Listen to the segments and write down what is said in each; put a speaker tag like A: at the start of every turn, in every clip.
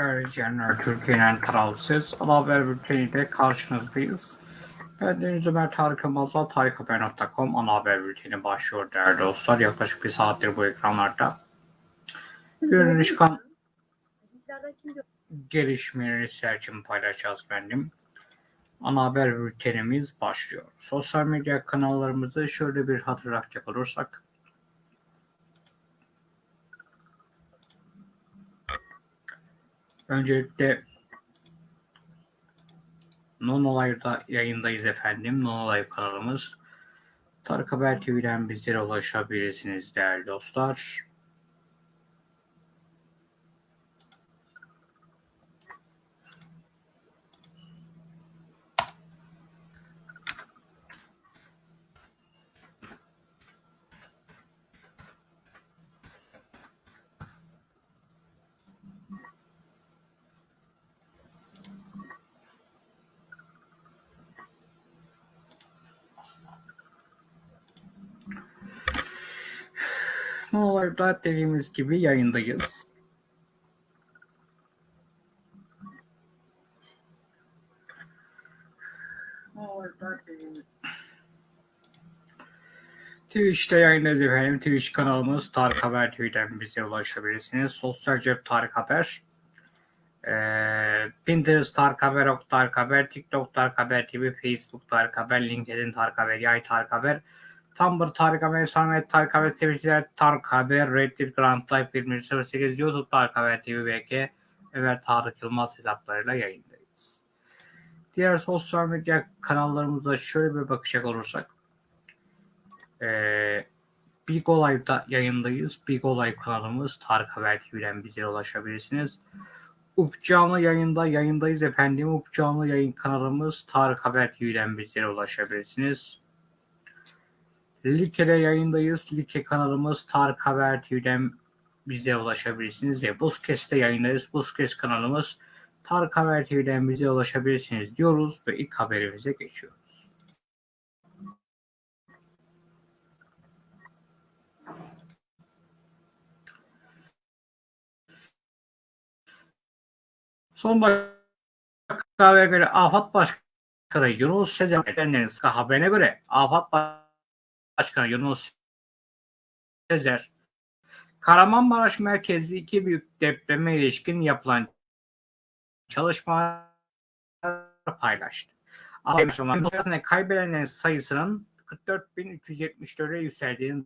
A: İzleyenler, Türkiye'nin tarafsız haber bülteniyle karşınızdayız. Ben Deniz Ömer Tarık Yılmaz'la tarikhaber.com ana haber bülteni başlıyor değerli dostlar. Yaklaşık bir saattir bu ekranlarda. Günün çıkan gelişmeleri sizler paylaşacağız benim. Ana haber bültenimiz başlıyor. Sosyal medya kanallarımızı şöyle bir hatırlatacak olursak. Öncelikle Non Live'da yayındayız efendim. Non Live kanalımız. Tarık Haber TV'den bizlere ulaşabilirsiniz değerli dostlar. Live'da dediğimiz gibi yayındayız. Twitch'te yayındayız efendim. Twitch kanalımız Tarık Haber TV'den bize ulaşabilirsiniz. Sosyal cep Tarık Haber. Ee, Pinterest Tarık Haber, Ok Tarık Haber, TikTok Tarık Haber TV, Facebook Tarık Haber, LinkedIn Tarık Haber, Yay Tarık Haber, Tumblr Tarık Haber, Samet Tarık Haber, Twitter Tarık Haber, Reddit Grand Type 2108, YouTube Tarık Haber TV, BK, Ömer Tarık Yılmaz hesaplarıyla yayındayız. Diğer sosyal medya kanallarımıza şöyle bir bakacak olursak. Ee, Big Live'da yayındayız. Big Live kanalımız Tarık Haber TV'den bize ulaşabilirsiniz. Up canlı yayında yayındayız efendim. Up canlı yayın kanalımız Tarık Haber TV'den bizlere ulaşabilirsiniz. Like'de yayındayız. Like kanalımız Tarık Haber TV'den bize ulaşabilirsiniz. Ve Buzkes'te yayındayız. Buzkes kanalımız Tarık Haber TV'den bize ulaşabilirsiniz diyoruz ve ilk haberimize geçiyoruz. Son dakikaya göre AFAD Başkanı Yunus Sezer edenlerin haberine göre AFAD Başkanı Yunus Sezer Kahramanmaraş merkezli iki büyük depreme ilişkin yapılan çalışmalar paylaştı. Afet kaybedenlerin sayısının 44.374'e yükseldiğini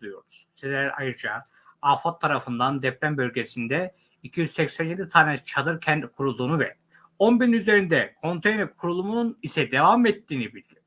A: duyuyoruz. Sezer ayrıca AFAD tarafından deprem bölgesinde 287 tane çadır kent kurulduğunu ve 10 bin üzerinde konteyner kurulumunun ise devam ettiğini bildirdi.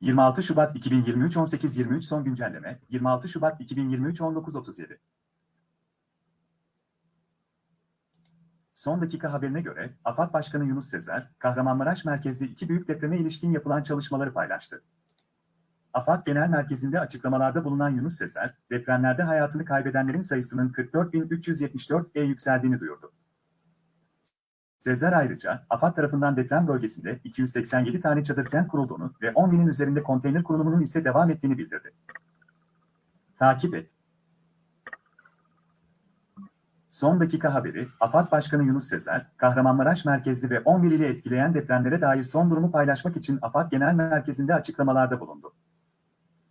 B: 26 Şubat 2023 18.23 son güncelleme 26 Şubat 2023 19.37 Son dakika haberine göre AFAD Başkanı Yunus Sezer, Kahramanmaraş merkezli iki büyük depreme ilişkin yapılan çalışmaları paylaştı. AFAD Genel Merkezi'nde açıklamalarda bulunan Yunus Sezer, depremlerde hayatını kaybedenlerin sayısının 44.374'e yükseldiğini duyurdu. Sezer ayrıca, AFAD tarafından deprem bölgesinde 287 tane çadır kent kurulduğunu ve 10 binin üzerinde konteyner kurulumunun ise devam ettiğini bildirdi. Takip et. Son dakika haberi, AFAD Başkanı Yunus Sezer, Kahramanmaraş merkezli ve 11 ili etkileyen depremlere dair son durumu paylaşmak için AFAD Genel Merkezi'nde açıklamalarda bulundu.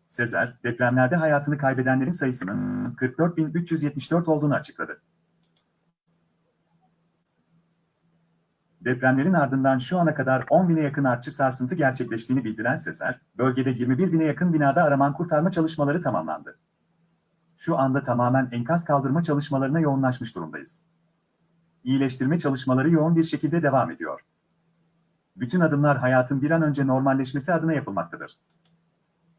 B: Sezer, depremlerde hayatını kaybedenlerin sayısının 44.374 olduğunu açıkladı. Depremlerin ardından şu ana kadar 10 bine yakın artçı sarsıntı gerçekleştiğini bildiren Sezer, bölgede 21 bine yakın binada araman kurtarma çalışmaları tamamlandı. Şu anda tamamen enkaz kaldırma çalışmalarına yoğunlaşmış durumdayız. İyileştirme çalışmaları yoğun bir şekilde devam ediyor. Bütün adımlar hayatın bir an önce normalleşmesi adına yapılmaktadır.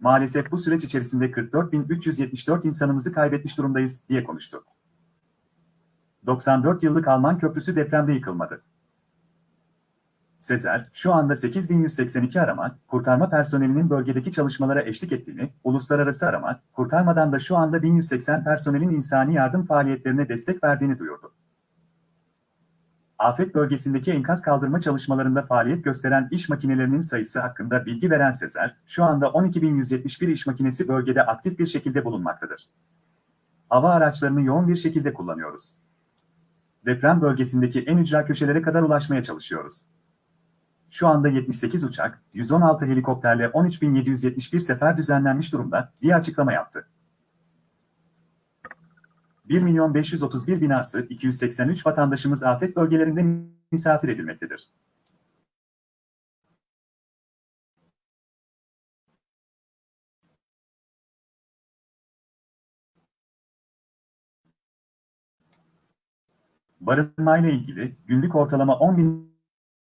B: Maalesef bu süreç içerisinde 44.374 insanımızı kaybetmiş durumdayız, diye konuştu. 94 yıllık Alman köprüsü depremde yıkılmadı. Sezer, şu anda 8182 arama, kurtarma personelinin bölgedeki çalışmalara eşlik ettiğini, uluslararası arama, kurtarmadan da şu anda 1180 personelin insani yardım faaliyetlerine destek verdiğini duyurdu. Afet bölgesindeki enkaz kaldırma çalışmalarında faaliyet gösteren iş makinelerinin sayısı hakkında bilgi veren Sezer, şu anda 12.171 iş makinesi bölgede aktif bir şekilde bulunmaktadır. Hava araçlarını yoğun bir şekilde kullanıyoruz. Deprem bölgesindeki en ücra köşelere kadar ulaşmaya çalışıyoruz. Şu anda 78 uçak, 116 helikopterle 13.771 sefer düzenlenmiş durumda, diye açıklama yaptı. 1 milyon 531 binası 283 vatandaşımız afet bölgelerinde misafir edilmektedir. Barınmayla ilgili günlük ortalama 10 bin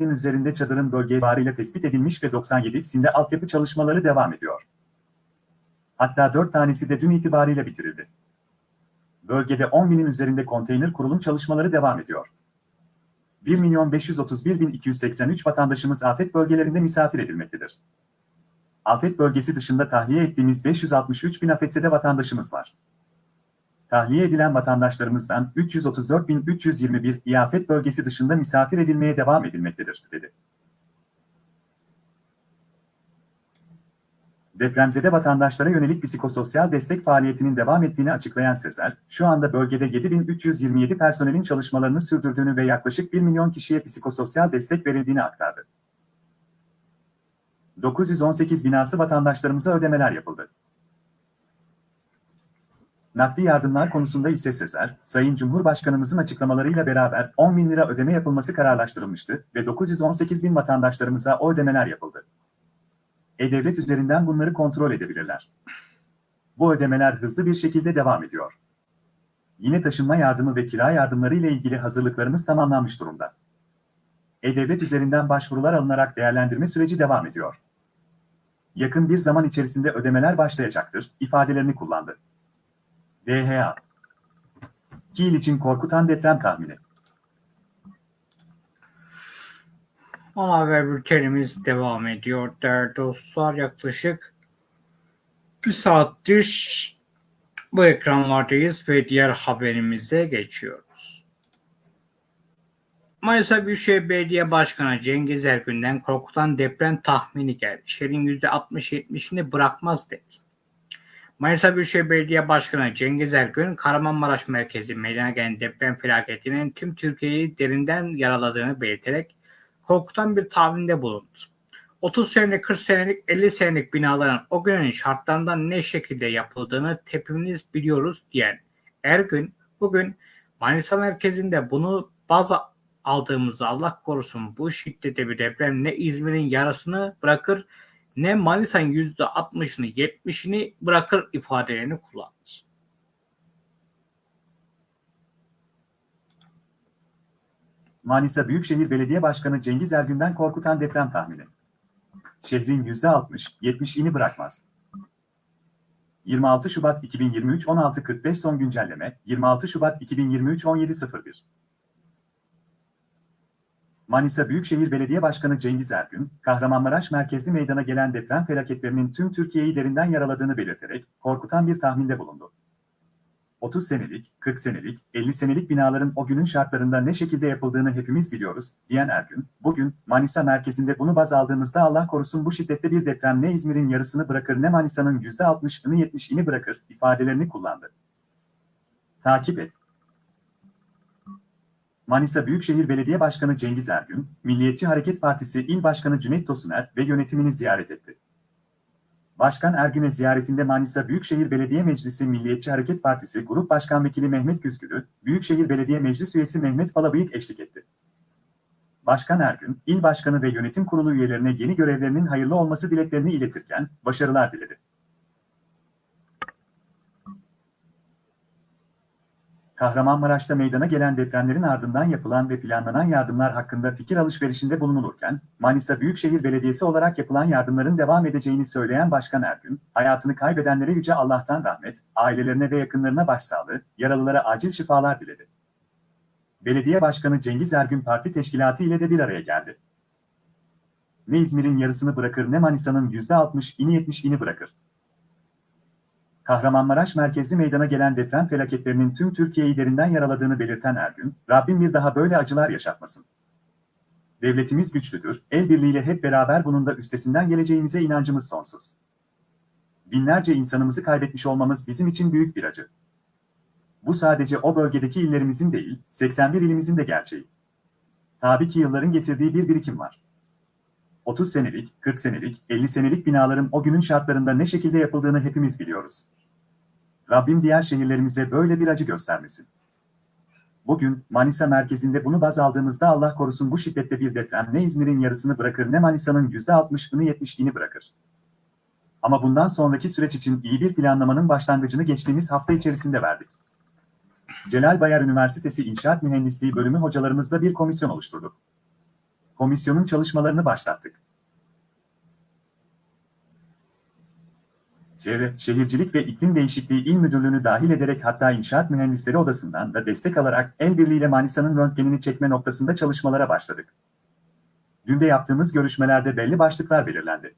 B: üzerinde çadırın bölge itibarıyla tespit edilmiş ve 97'sinde altyapı çalışmaları devam ediyor. Hatta 4 tanesi de dün itibariyle bitirildi. Bölgede 10 binin üzerinde konteyner kurulum çalışmaları devam ediyor. 1 milyon 531 bin 283 vatandaşımız afet bölgelerinde misafir edilmektedir. Afet bölgesi dışında tahliye ettiğimiz 563 bin afetsede vatandaşımız var. Tahliye edilen vatandaşlarımızdan 334.321 İafet bölgesi dışında misafir edilmeye devam edilmektedir, dedi. Depremzede vatandaşlara yönelik psikososyal destek faaliyetinin devam ettiğini açıklayan Sezer, şu anda bölgede 7327 personelin çalışmalarını sürdürdüğünü ve yaklaşık 1 milyon kişiye psikososyal destek verildiğini aktardı. 918 binası vatandaşlarımıza ödemeler yapıldı. Nakdi yardımlar konusunda ise Sezer, Sayın Cumhurbaşkanımızın açıklamalarıyla beraber 10 bin lira ödeme yapılması kararlaştırılmıştı ve 918 bin vatandaşlarımıza o ödemeler yapıldı. E-Devlet üzerinden bunları kontrol edebilirler. Bu ödemeler hızlı bir şekilde devam ediyor. Yine taşınma yardımı ve kira yardımları ile ilgili hazırlıklarımız tamamlanmış durumda. E-Devlet üzerinden başvurular alınarak değerlendirme süreci devam ediyor. Yakın bir zaman içerisinde ödemeler başlayacaktır, ifadelerini kullandı. DHA Kiel için korkutan deprem tahmini.
A: Ana haber bültenimiz devam ediyor değerli dostlar. Yaklaşık bir saattir bu ekranlardayız ve diğer haberimize geçiyoruz. Manisa Büyükşehir Belediye Başkanı Cengiz Ergün'den korkutan deprem tahmini geldi. Şehrin %60-70'ini bırakmaz dedi. Manisa Büyükşehir Belediye Başkanı Cengiz Ergün, Kahramanmaraş merkezi meydana gelen deprem felaketinin tüm Türkiye'yi derinden yaraladığını belirterek korkutan bir tahminde bulundu. 30 senelik, 40 senelik, 50 senelik binaların o günün şartlarından ne şekilde yapıldığını hepimiz biliyoruz diyen Ergün, bugün Manisa merkezinde bunu bazı aldığımızda Allah korusun bu şiddette bir deprem ne İzmir'in yarısını bırakır ne Manisa'nın %60'ını 70'ini bırakır ifadelerini kullandı.
B: Manisa Büyükşehir Belediye Başkanı Cengiz Ergün'den korkutan deprem tahmini. Şehrin %60, 70'ini bırakmaz. 26 Şubat 2023 16.45 son güncelleme 26 Şubat 2023 17.01 Manisa Büyükşehir Belediye Başkanı Cengiz Ergün, Kahramanmaraş merkezli meydana gelen deprem felaketlerinin tüm Türkiye'yi derinden yaraladığını belirterek korkutan bir tahminde bulundu. 30 senelik, 40 senelik, 50 senelik binaların o günün şartlarında ne şekilde yapıldığını hepimiz biliyoruz, diyen Ergün, bugün Manisa merkezinde bunu baz aldığımızda Allah korusun bu şiddette bir deprem ne İzmir'in yarısını bırakır ne Manisa'nın %60'ını 70'ini bırakır ifadelerini kullandı. Takip et. Manisa Büyükşehir Belediye Başkanı Cengiz Ergün, Milliyetçi Hareket Partisi İl Başkanı Cüneyt Tosuner ve yönetimini ziyaret etti. Başkan Ergün'e ziyaretinde Manisa Büyükşehir Belediye Meclisi Milliyetçi Hareket Partisi Grup Başkan Vekili Mehmet Güzgülü, Büyükşehir Belediye Meclis Üyesi Mehmet Balabıyık eşlik etti. Başkan Ergün, İl Başkanı ve Yönetim Kurulu üyelerine yeni görevlerinin hayırlı olması dileklerini iletirken, başarılar diledi. Kahramanmaraş'ta meydana gelen depremlerin ardından yapılan ve planlanan yardımlar hakkında fikir alışverişinde bulunulurken, Manisa Büyükşehir Belediyesi olarak yapılan yardımların devam edeceğini söyleyen Başkan Ergün, hayatını kaybedenlere Yüce Allah'tan rahmet, ailelerine ve yakınlarına başsağlığı, yaralılara acil şifalar diledi. Belediye Başkanı Cengiz Ergün parti teşkilatı ile de bir araya geldi. Ne İzmir'in yarısını bırakır ne Manisa'nın %60'ini 70'ini bırakır. Kahramanmaraş merkezli meydana gelen deprem felaketlerinin tüm Türkiye'yi derinden yaraladığını belirten Ergün, Rabbim bir daha böyle acılar yaşatmasın. Devletimiz güçlüdür, el birliğiyle hep beraber bunun da üstesinden geleceğimize inancımız sonsuz. Binlerce insanımızı kaybetmiş olmamız bizim için büyük bir acı. Bu sadece o bölgedeki illerimizin değil, 81 ilimizin de gerçeği. Tabii ki yılların getirdiği bir birikim var. 30 senelik, 40 senelik, 50 senelik binaların o günün şartlarında ne şekilde yapıldığını hepimiz biliyoruz. Rabbim diğer şehirlerimize böyle bir acı göstermesin. Bugün Manisa merkezinde bunu baz aldığımızda Allah korusun bu şiddette bir deprem ne İzmir'in yarısını bırakır ne Manisa'nın %60'ını 70'ini bırakır. Ama bundan sonraki süreç için iyi bir planlamanın başlangıcını geçtiğimiz hafta içerisinde verdik. Celal Bayar Üniversitesi İnşaat Mühendisliği bölümü hocalarımızla bir komisyon oluşturduk komisyonun çalışmalarını başlattık. Çevre, Şehircilik ve İklim Değişikliği İl Müdürlüğü'nü dahil ederek hatta İnşaat Mühendisleri Odası'ndan da destek alarak el birliğiyle Manisa'nın röntgenini çekme noktasında çalışmalara başladık. Dün de yaptığımız görüşmelerde belli başlıklar belirlendi.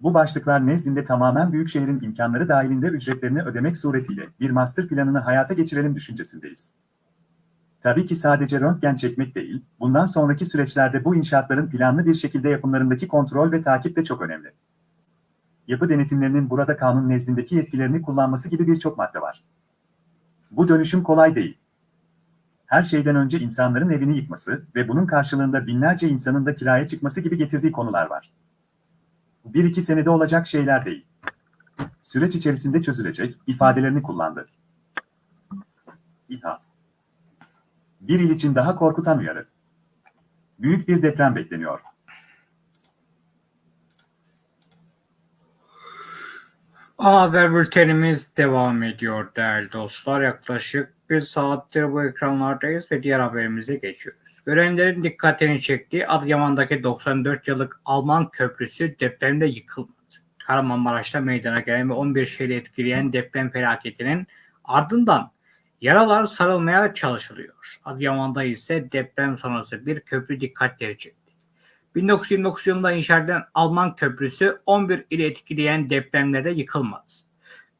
B: Bu başlıklar nezdinde tamamen Büyükşehir'in imkanları dahilinde ücretlerini ödemek suretiyle bir master planını hayata geçirelim düşüncesindeyiz. Tabii ki sadece röntgen çekmek değil, bundan sonraki süreçlerde bu inşaatların planlı bir şekilde yapımlarındaki kontrol ve takip de çok önemli. Yapı denetimlerinin burada kanun nezdindeki yetkilerini kullanması gibi birçok madde var. Bu dönüşüm kolay değil. Her şeyden önce insanların evini yıkması ve bunun karşılığında binlerce insanın da kiraya çıkması gibi getirdiği konular var. Bir iki senede olacak şeyler değil. Süreç içerisinde çözülecek ifadelerini kullandı. İHA bir il için daha korkutan uyarı. Büyük bir deprem bekleniyor.
A: Ana haber bültenimiz devam ediyor değerli dostlar. Yaklaşık bir saattir bu ekranlardayız ve diğer haberimize geçiyoruz. Görenlerin dikkatini çektiği Adıyaman'daki 94 yıllık Alman köprüsü depremde yıkılmadı. Kahramanmaraş'ta meydana gelen ve 11 şehri etkileyen deprem felaketinin ardından Yaralar sarılmaya çalışılıyor. Adıyaman'da ise deprem sonrası bir köprü dikkatleri çekti. 1929 yılında inşa edilen Alman köprüsü 11 ili etkileyen depremlerde yıkılmadı.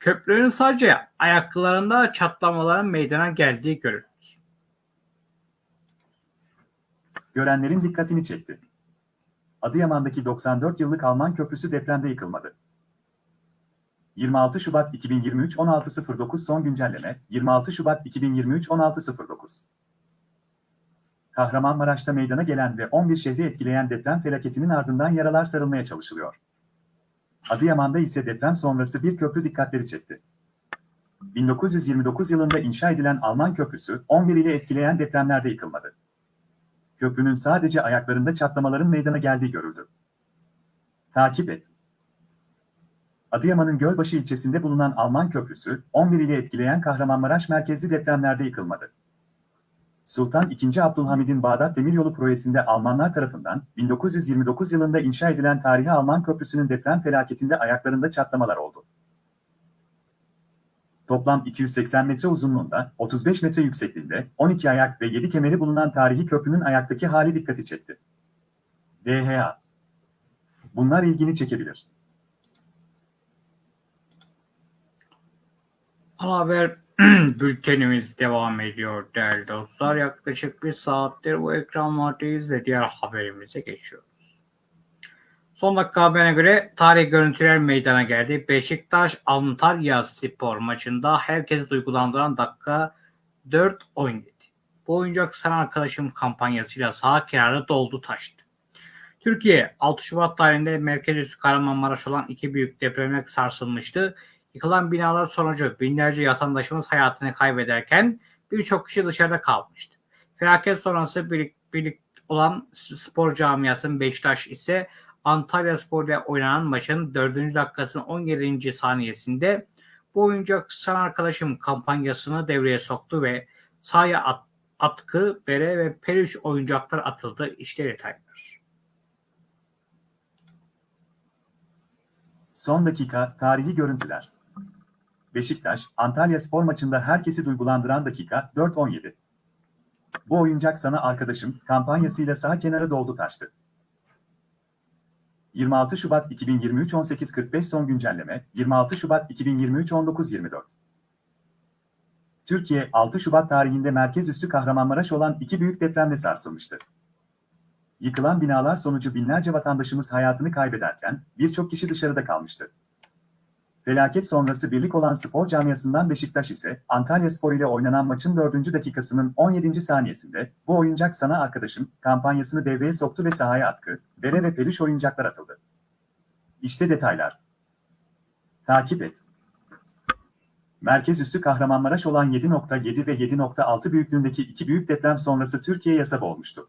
A: Köprünün sadece ayaklarında çatlamaların meydana geldiği görüldü.
B: Görenlerin dikkatini çekti. Adıyaman'daki 94 yıllık Alman köprüsü depremde yıkılmadı. 26 Şubat 2023 16.09 son güncelleme 26 Şubat 2023 16.09 Kahramanmaraş'ta meydana gelen ve 11 şehri etkileyen deprem felaketinin ardından yaralar sarılmaya çalışılıyor. Adıyaman'da ise deprem sonrası bir köprü dikkatleri çekti. 1929 yılında inşa edilen Alman köprüsü 11 ile etkileyen depremlerde yıkılmadı. Köprünün sadece ayaklarında çatlamaların meydana geldiği görüldü. Takip et. Adıyaman'ın Gölbaşı ilçesinde bulunan Alman Köprüsü, 11 ile etkileyen Kahramanmaraş merkezli depremlerde yıkılmadı. Sultan II. Abdülhamid'in Bağdat Demiryolu projesinde Almanlar tarafından 1929 yılında inşa edilen tarihi Alman Köprüsü'nün deprem felaketinde ayaklarında çatlamalar oldu. Toplam 280 metre uzunluğunda, 35 metre yüksekliğinde, 12 ayak ve 7 kemeri bulunan tarihi köprünün ayaktaki hali dikkati çekti. DHA Bunlar ilgini çekebilir.
A: Ana haber bültenimiz devam ediyor değerli dostlar. Yaklaşık bir saattir bu ekranlardayız ve diğer haberimize geçiyoruz. Son dakika haberine göre tarih görüntüler meydana geldi. Beşiktaş Antalya Spor maçında herkesi duygulandıran dakika 4-17. Bu oyuncak sana arkadaşım kampanyasıyla sağ kenarı doldu taştı. Türkiye 6 Şubat tarihinde merkez üssü Kahramanmaraş olan iki büyük depremle sarsılmıştı. Yıkılan binalar sonucu binlerce vatandaşımız hayatını kaybederken birçok kişi dışarıda kalmıştı. Felaket sonrası birlik, birlik olan spor camiasının Beşiktaş ise Antalya Spor ile oynanan maçın 4. dakikasının 17. saniyesinde bu oyuncak san arkadaşım kampanyasını devreye soktu ve sahaya at, atkı, bere ve peluş oyuncaklar atıldı. İşte detaylar.
B: Son dakika tarihi görüntüler. Beşiktaş, Antalya spor maçında herkesi duygulandıran dakika 4-17. Bu oyuncak sana arkadaşım kampanyasıyla sağ kenara doldu taştı. 26 Şubat 2023 18.45 son güncelleme 26 Şubat 2023 19.24 Türkiye 6 Şubat tarihinde merkez üssü Kahramanmaraş olan iki büyük depremle sarsılmıştı. Yıkılan binalar sonucu binlerce vatandaşımız hayatını kaybederken birçok kişi dışarıda kalmıştı. Felaket sonrası birlik olan spor camiasından Beşiktaş ise Antalya Spor ile oynanan maçın 4. dakikasının 17. saniyesinde bu oyuncak sana arkadaşım kampanyasını devreye soktu ve sahaya atkı, bere ve peluş oyuncaklar atıldı. İşte detaylar. Takip et. Merkez üssü Kahramanmaraş olan 7.7 ve 7.6 büyüklüğündeki iki büyük deprem sonrası Türkiye yasa olmuştu.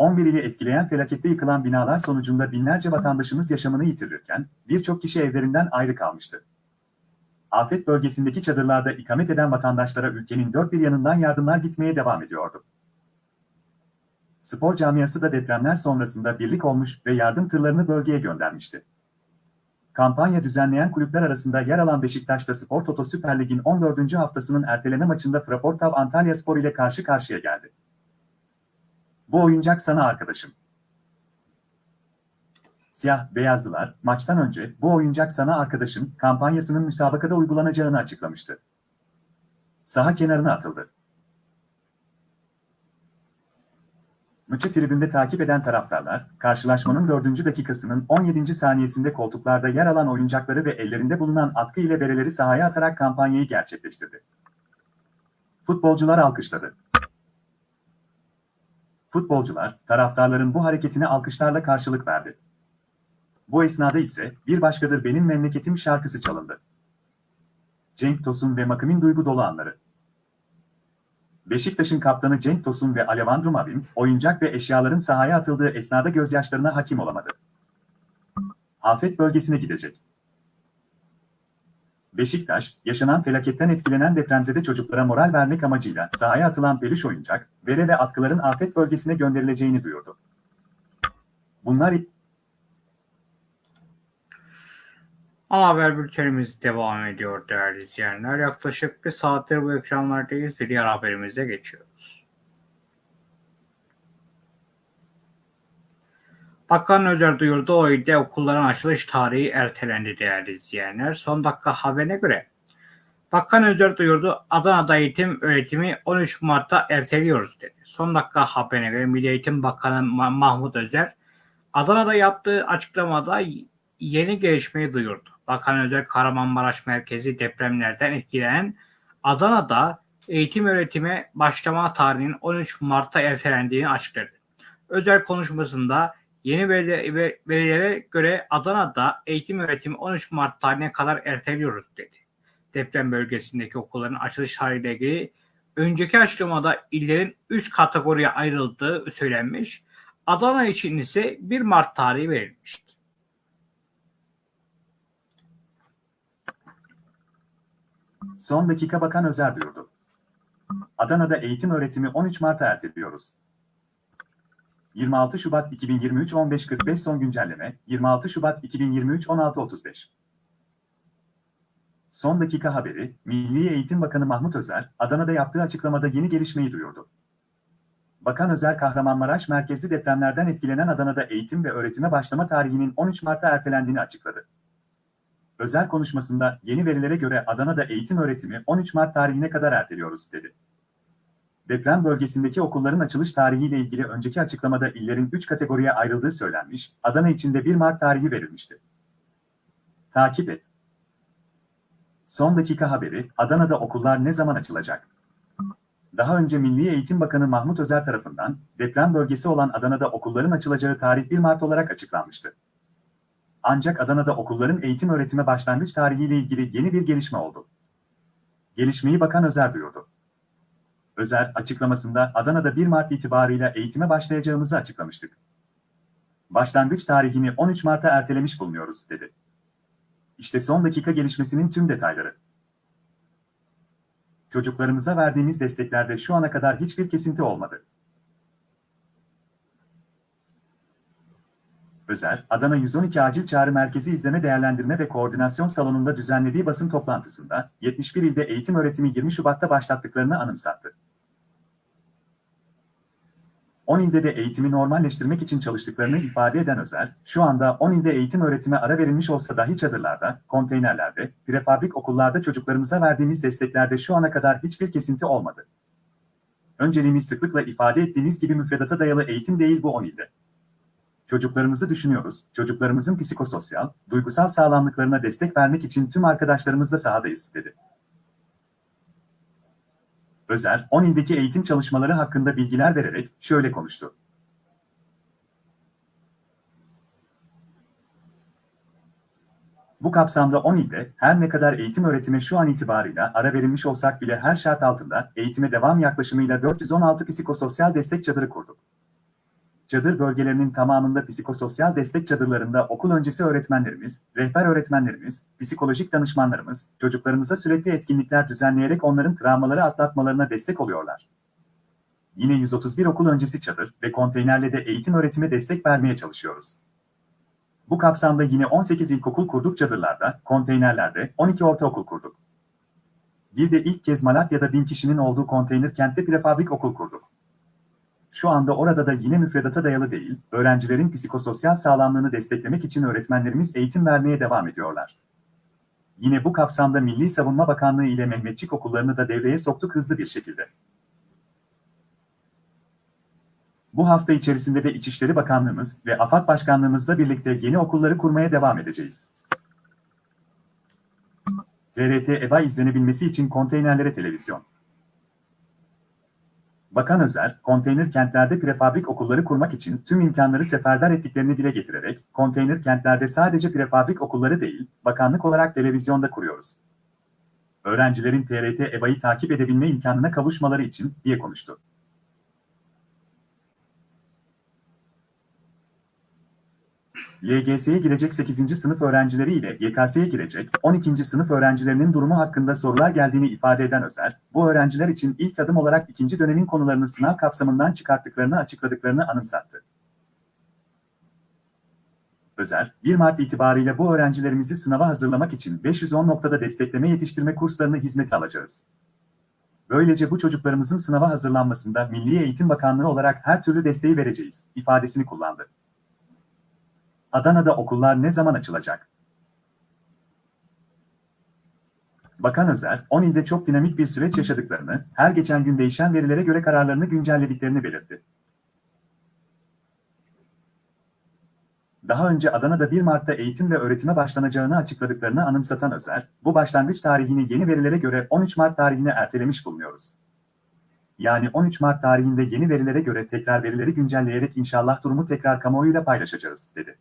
B: 11 ili etkileyen felakette yıkılan binalar sonucunda binlerce vatandaşımız yaşamını yitirirken birçok kişi evlerinden ayrı kalmıştı. Afet bölgesindeki çadırlarda ikamet eden vatandaşlara ülkenin dört bir yanından yardımlar gitmeye devam ediyordu. Spor camiası da depremler sonrasında birlik olmuş ve yardım tırlarını bölgeye göndermişti. Kampanya düzenleyen kulüpler arasında yer alan Beşiktaş'ta Spor Toto Süper Lig'in 14. haftasının erteleme maçında Fraportav Antalya Spor ile karşı karşıya geldi. Bu oyuncak sana arkadaşım. Siyah beyazlılar maçtan önce bu oyuncak sana arkadaşım kampanyasının müsabakada uygulanacağını açıklamıştı. Saha kenarına atıldı. Maçı tribünde takip eden taraftarlar, karşılaşmanın 4. dakikasının 17. saniyesinde koltuklarda yer alan oyuncakları ve ellerinde bulunan atkı ile bereleri sahaya atarak kampanyayı gerçekleştirdi. Futbolcular alkışladı. Futbolcular, taraftarların bu hareketine alkışlarla karşılık verdi. Bu esnada ise Bir Başkadır Benim Memleketim şarkısı çalındı. Cenk Tosun ve Makım'ın duygu dolu anları. Beşiktaş'ın kaptanı Cenk Tosun ve Alevandro Mavim, oyuncak ve eşyaların sahaya atıldığı esnada gözyaşlarına hakim olamadı. Afet bölgesine gidecek. Beşiktaş, yaşanan felaketten etkilenen depremzede çocuklara moral vermek amacıyla sahaya atılan peluş oyuncak, bere ve atkıların afet bölgesine gönderileceğini duyurdu. Bunlar
A: Ama haber bültenimiz devam ediyor değerli izleyenler. Yaklaşık bir saattir bu ekranlardayız ve diğer haberimize geçiyoruz. Bakan Özer duyurdu o ilde okulların açılış tarihi ertelendi değerli izleyenler. Son dakika haberine göre Bakan Özer duyurdu Adana'da eğitim öğretimi 13 Mart'ta erteliyoruz dedi. Son dakika haberine göre Milli Eğitim Bakanı Mahmut Özer Adana'da yaptığı açıklamada yeni gelişmeyi duyurdu. Bakan Özel Kahramanmaraş merkezi depremlerden etkilenen Adana'da eğitim öğretime başlama tarihinin 13 Mart'ta ertelendiğini açıkladı. Özel konuşmasında yeni verilere göre Adana'da eğitim öğretimi 13 Mart tarihine kadar erteliyoruz dedi. Deprem bölgesindeki okulların açılış tarihiyle ilgili önceki açıklamada illerin 3 kategoriye ayrıldığı söylenmiş. Adana için ise 1 Mart tarihi verilmişti.
B: Son dakika Bakan Özer duyurdu. Adana'da eğitim öğretimi 13 Mart'a erteliyoruz. 26 Şubat 2023 15.45 son güncelleme 26 Şubat 2023 16.35 Son dakika haberi, Milli Eğitim Bakanı Mahmut Özer, Adana'da yaptığı açıklamada yeni gelişmeyi duyurdu. Bakan Özer, Kahramanmaraş merkezli depremlerden etkilenen Adana'da eğitim ve öğretime başlama tarihinin 13 Mart'a ertelendiğini açıkladı. Özel konuşmasında yeni verilere göre Adana'da eğitim öğretimi 13 Mart tarihine kadar erteliyoruz dedi. Deprem bölgesindeki okulların açılış tarihiyle ilgili önceki açıklamada illerin 3 kategoriye ayrıldığı söylenmiş, Adana için de 1 Mart tarihi verilmişti. Takip et. Son dakika haberi, Adana'da okullar ne zaman açılacak? Daha önce Milli Eğitim Bakanı Mahmut Özer tarafından deprem bölgesi olan Adana'da okulların açılacağı tarih 1 Mart olarak açıklanmıştı. Ancak Adana'da okulların eğitim öğretime başlangıç tarihiyle ilgili yeni bir gelişme oldu. Gelişmeyi Bakan Özer duyurdu. Özer açıklamasında Adana'da 1 Mart itibarıyla eğitime başlayacağımızı açıklamıştık. Başlangıç tarihini 13 Mart'a ertelemiş bulunuyoruz, dedi. İşte son dakika gelişmesinin tüm detayları. Çocuklarımıza verdiğimiz desteklerde şu ana kadar hiçbir kesinti olmadı. Özer, Adana 112 Acil Çağrı Merkezi İzleme Değerlendirme ve Koordinasyon Salonu'nda düzenlediği basın toplantısında 71 ilde eğitim öğretimi 20 Şubat'ta başlattıklarını anımsattı. 10 ilde de eğitimi normalleştirmek için çalıştıklarını ifade eden Özer, şu anda 10 ilde eğitim öğretime ara verilmiş olsa dahi çadırlarda, konteynerlerde, prefabrik okullarda çocuklarımıza verdiğimiz desteklerde şu ana kadar hiçbir kesinti olmadı. Önceliğimiz sıklıkla ifade ettiğimiz gibi müfredata dayalı eğitim değil bu 10 ilde. Çocuklarımızı düşünüyoruz, çocuklarımızın psikososyal, duygusal sağlamlıklarına destek vermek için tüm arkadaşlarımızla sahadayız, dedi. Özer, 10 ildeki eğitim çalışmaları hakkında bilgiler vererek şöyle konuştu. Bu kapsamda 10 ilde her ne kadar eğitim öğretime şu an itibarıyla ara verilmiş olsak bile her şart altında eğitime devam yaklaşımıyla 416 psikososyal destek çadırı kurduk. Çadır bölgelerinin tamamında psikososyal destek çadırlarında okul öncesi öğretmenlerimiz, rehber öğretmenlerimiz, psikolojik danışmanlarımız, çocuklarımıza sürekli etkinlikler düzenleyerek onların travmaları atlatmalarına destek oluyorlar. Yine 131 okul öncesi çadır ve konteynerle de eğitim öğretime destek vermeye çalışıyoruz. Bu kapsamda yine 18 ilkokul kurduk çadırlarda, konteynerlerde 12 ortaokul kurduk. Bir de ilk kez Malatya'da 1000 kişinin olduğu konteyner kentte prefabrik okul kurduk. Şu anda orada da yine müfredata dayalı değil, öğrencilerin psikososyal sağlamlığını desteklemek için öğretmenlerimiz eğitim vermeye devam ediyorlar. Yine bu kapsamda Milli Savunma Bakanlığı ile Mehmetçik okullarını da devreye soktuk hızlı bir şekilde. Bu hafta içerisinde de İçişleri Bakanlığımız ve AFAD Başkanlığımızla birlikte yeni okulları kurmaya devam edeceğiz. TRT EBA izlenebilmesi için konteynerlere televizyon. Bakan Özer, konteyner kentlerde prefabrik okulları kurmak için tüm imkanları seferber ettiklerini dile getirerek, konteyner kentlerde sadece prefabrik okulları değil, bakanlık olarak televizyonda kuruyoruz. Öğrencilerin TRT EBA'yı takip edebilme imkanına kavuşmaları için, diye konuştu. LGS'ye girecek 8. sınıf öğrencileri ile YKS'ye girecek 12. sınıf öğrencilerinin durumu hakkında sorular geldiğini ifade eden Özer, bu öğrenciler için ilk adım olarak ikinci dönemin konularını sınav kapsamından çıkarttıklarını açıkladıklarını anımsattı. Özer, 1 Mart itibarıyla bu öğrencilerimizi sınava hazırlamak için 510 noktada destekleme yetiştirme kurslarını hizmete alacağız. Böylece bu çocuklarımızın sınava hazırlanmasında Milli Eğitim Bakanlığı olarak her türlü desteği vereceğiz, ifadesini kullandı. Adana'da okullar ne zaman açılacak? Bakan Özer, 10 ilde çok dinamik bir süreç yaşadıklarını, her geçen gün değişen verilere göre kararlarını güncellediklerini belirtti. Daha önce Adana'da 1 Mart'ta eğitim ve öğretime başlanacağını açıkladıklarını anımsatan Özer, bu başlangıç tarihini yeni verilere göre 13 Mart tarihine ertelemiş bulunuyoruz. Yani 13 Mart tarihinde yeni verilere göre tekrar verileri güncelleyerek inşallah durumu tekrar kamuoyuyla paylaşacağız, dedi.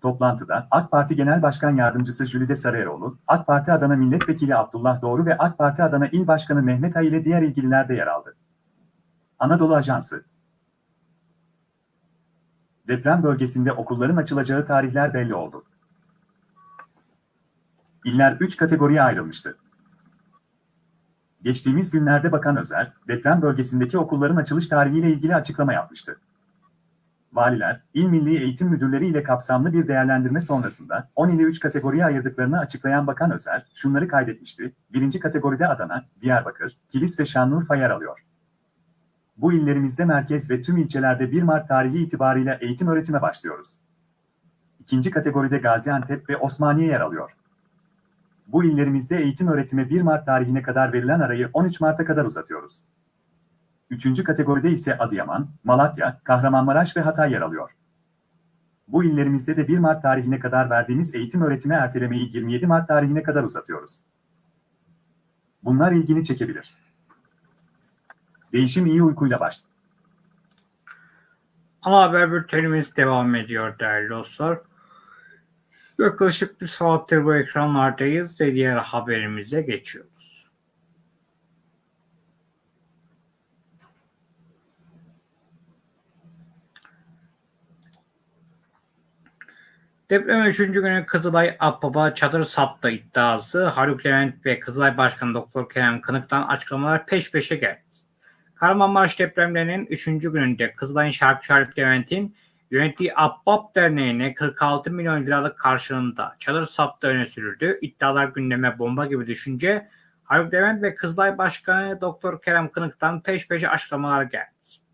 B: Toplantıda AK Parti Genel Başkan Yardımcısı Jülide Sarıeroğlu, AK Parti Adana Milletvekili Abdullah Doğru ve AK Parti Adana İl Başkanı Mehmet Ay ile diğer ilgililer de yer aldı. Anadolu Ajansı Deprem bölgesinde okulların açılacağı tarihler belli oldu. İller 3 kategoriye ayrılmıştı. Geçtiğimiz günlerde Bakan Özer, deprem bölgesindeki okulların açılış tarihiyle ilgili açıklama yapmıştı. Valiler, İl Milli Eğitim Müdürleri ile kapsamlı bir değerlendirme sonrasında 10 ili 3 kategoriye ayırdıklarını açıklayan Bakan Özer, şunları kaydetmişti. Birinci kategoride Adana, Diyarbakır, Kilis ve Şanlıurfa yer alıyor. Bu illerimizde merkez ve tüm ilçelerde 1 Mart tarihi itibariyle eğitim öğretime başlıyoruz. İkinci kategoride Gaziantep ve Osmaniye yer alıyor. Bu illerimizde eğitim öğretime 1 Mart tarihine kadar verilen arayı 13 Mart'a kadar uzatıyoruz. Üçüncü kategoride ise Adıyaman, Malatya, Kahramanmaraş ve Hatay yer alıyor. Bu illerimizde de 1 Mart tarihine kadar verdiğimiz eğitim öğretime ertelemeyi 27 Mart tarihine kadar uzatıyoruz. Bunlar ilgini çekebilir. Değişim iyi uykuyla başladı.
A: Ana haber bültenimiz devam ediyor değerli dostlar. Yaklaşık bir saattir bu ekranlardayız ve diğer haberimize geçiyoruz. Deprem 3. günü Kızılay Akbaba çadır sattı iddiası Haluk Levent ve Kızılay Başkanı Doktor Kerem Kınık'tan açıklamalar peş peşe geldi. Kahramanmaraş depremlerinin 3. gününde Kızılay'ın şarkıcı Haluk Levent'in yönettiği Abbab Derneği'ne 46 milyon liralık karşılığında çadır sattığı öne sürüldü. İddialar gündeme bomba gibi düşünce Haluk Levent ve Kızılay Başkanı Doktor Kerem Kınık'tan peş peşe açıklamalar geldi.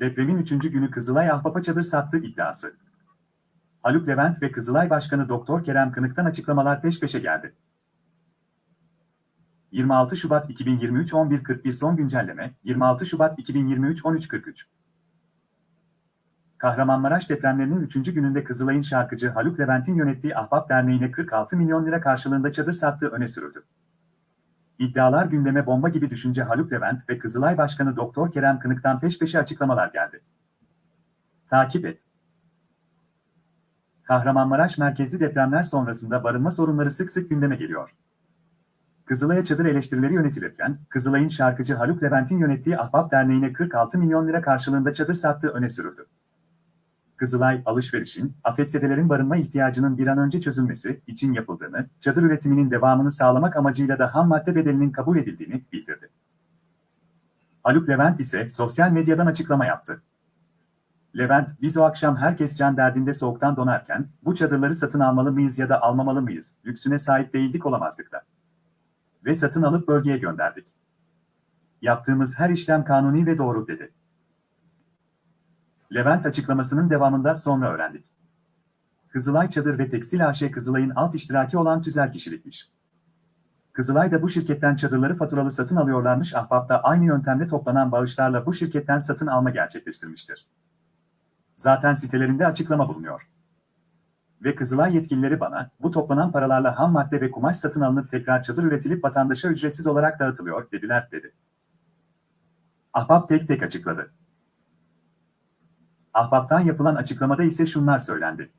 B: Depremin 3. günü Kızılay Ahbap'a çadır sattığı iddiası. Haluk Levent ve Kızılay Başkanı Doktor Kerem Kınık'tan açıklamalar peş peşe geldi. 26 Şubat 2023 11.41 son güncelleme 26 Şubat 2023 13.43 Kahramanmaraş depremlerinin 3. gününde Kızılay'ın şarkıcı Haluk Levent'in yönettiği Ahbap Derneği'ne 46 milyon lira karşılığında çadır sattığı öne sürüldü. İddialar gündeme bomba gibi düşünce Haluk Levent ve Kızılay Başkanı Doktor Kerem Kınık'tan peş peşe açıklamalar geldi. Takip et. Kahramanmaraş merkezli depremler sonrasında barınma sorunları sık sık gündeme geliyor. Kızılay'a çadır eleştirileri yönetilirken, Kızılay'ın şarkıcı Haluk Levent'in yönettiği Ahbap Derneği'ne 46 milyon lira karşılığında çadır sattığı öne sürüldü. Kızılay, alışverişin, afetzedelerin barınma ihtiyacının bir an önce çözülmesi için yapıldığını, çadır üretiminin devamını sağlamak amacıyla da ham madde bedelinin kabul edildiğini bildirdi. Haluk Levent ise sosyal medyadan açıklama yaptı. Levent, biz o akşam herkes can derdinde soğuktan donarken, bu çadırları satın almalı mıyız ya da almamalı mıyız, lüksüne sahip değildik olamazdık da. Ve satın alıp bölgeye gönderdik. Yaptığımız her işlem kanuni ve doğru dedi. Levent açıklamasının devamında sonra öğrendik. Kızılay Çadır ve Tekstil AŞ Kızılay'ın alt iştiraki olan tüzel kişilikmiş. Kızılay da bu şirketten çadırları faturalı satın alıyorlarmış Ahbap'ta aynı yöntemle toplanan bağışlarla bu şirketten satın alma gerçekleştirmiştir. Zaten sitelerinde açıklama bulunuyor. Ve Kızılay yetkilileri bana, bu toplanan paralarla ham madde ve kumaş satın alınıp tekrar çadır üretilip vatandaşa ücretsiz olarak dağıtılıyor dediler dedi. Ahbap tek tek açıkladı. Ahbap'tan yapılan açıklamada ise şunlar söylendi.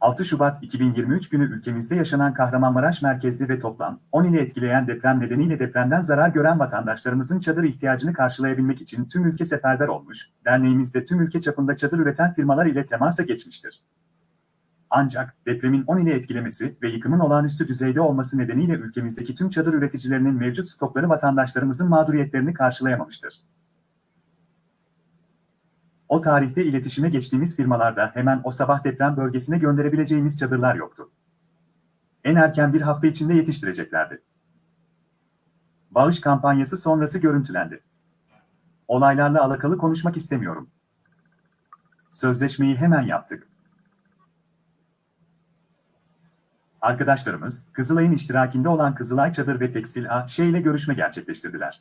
B: 6 Şubat 2023 günü ülkemizde yaşanan Kahramanmaraş merkezli ve toplam 10 ile etkileyen deprem nedeniyle depremden zarar gören vatandaşlarımızın çadır ihtiyacını karşılayabilmek için tüm ülke seferber olmuş, derneğimiz de tüm ülke çapında çadır üreten firmalar ile temasa geçmiştir. Ancak depremin 10 ile etkilemesi ve yıkımın olağanüstü düzeyde olması nedeniyle ülkemizdeki tüm çadır üreticilerinin mevcut stokları vatandaşlarımızın mağduriyetlerini karşılayamamıştır. O tarihte iletişime geçtiğimiz firmalarda hemen o sabah deprem bölgesine gönderebileceğimiz çadırlar yoktu. En erken bir hafta içinde yetiştireceklerdi. Bağış kampanyası sonrası görüntülendi. Olaylarla alakalı konuşmak istemiyorum. Sözleşmeyi hemen yaptık. Arkadaşlarımız, Kızılay'ın iştirakinde olan Kızılay Çadır ve Tekstil A.Ş. ile görüşme gerçekleştirdiler.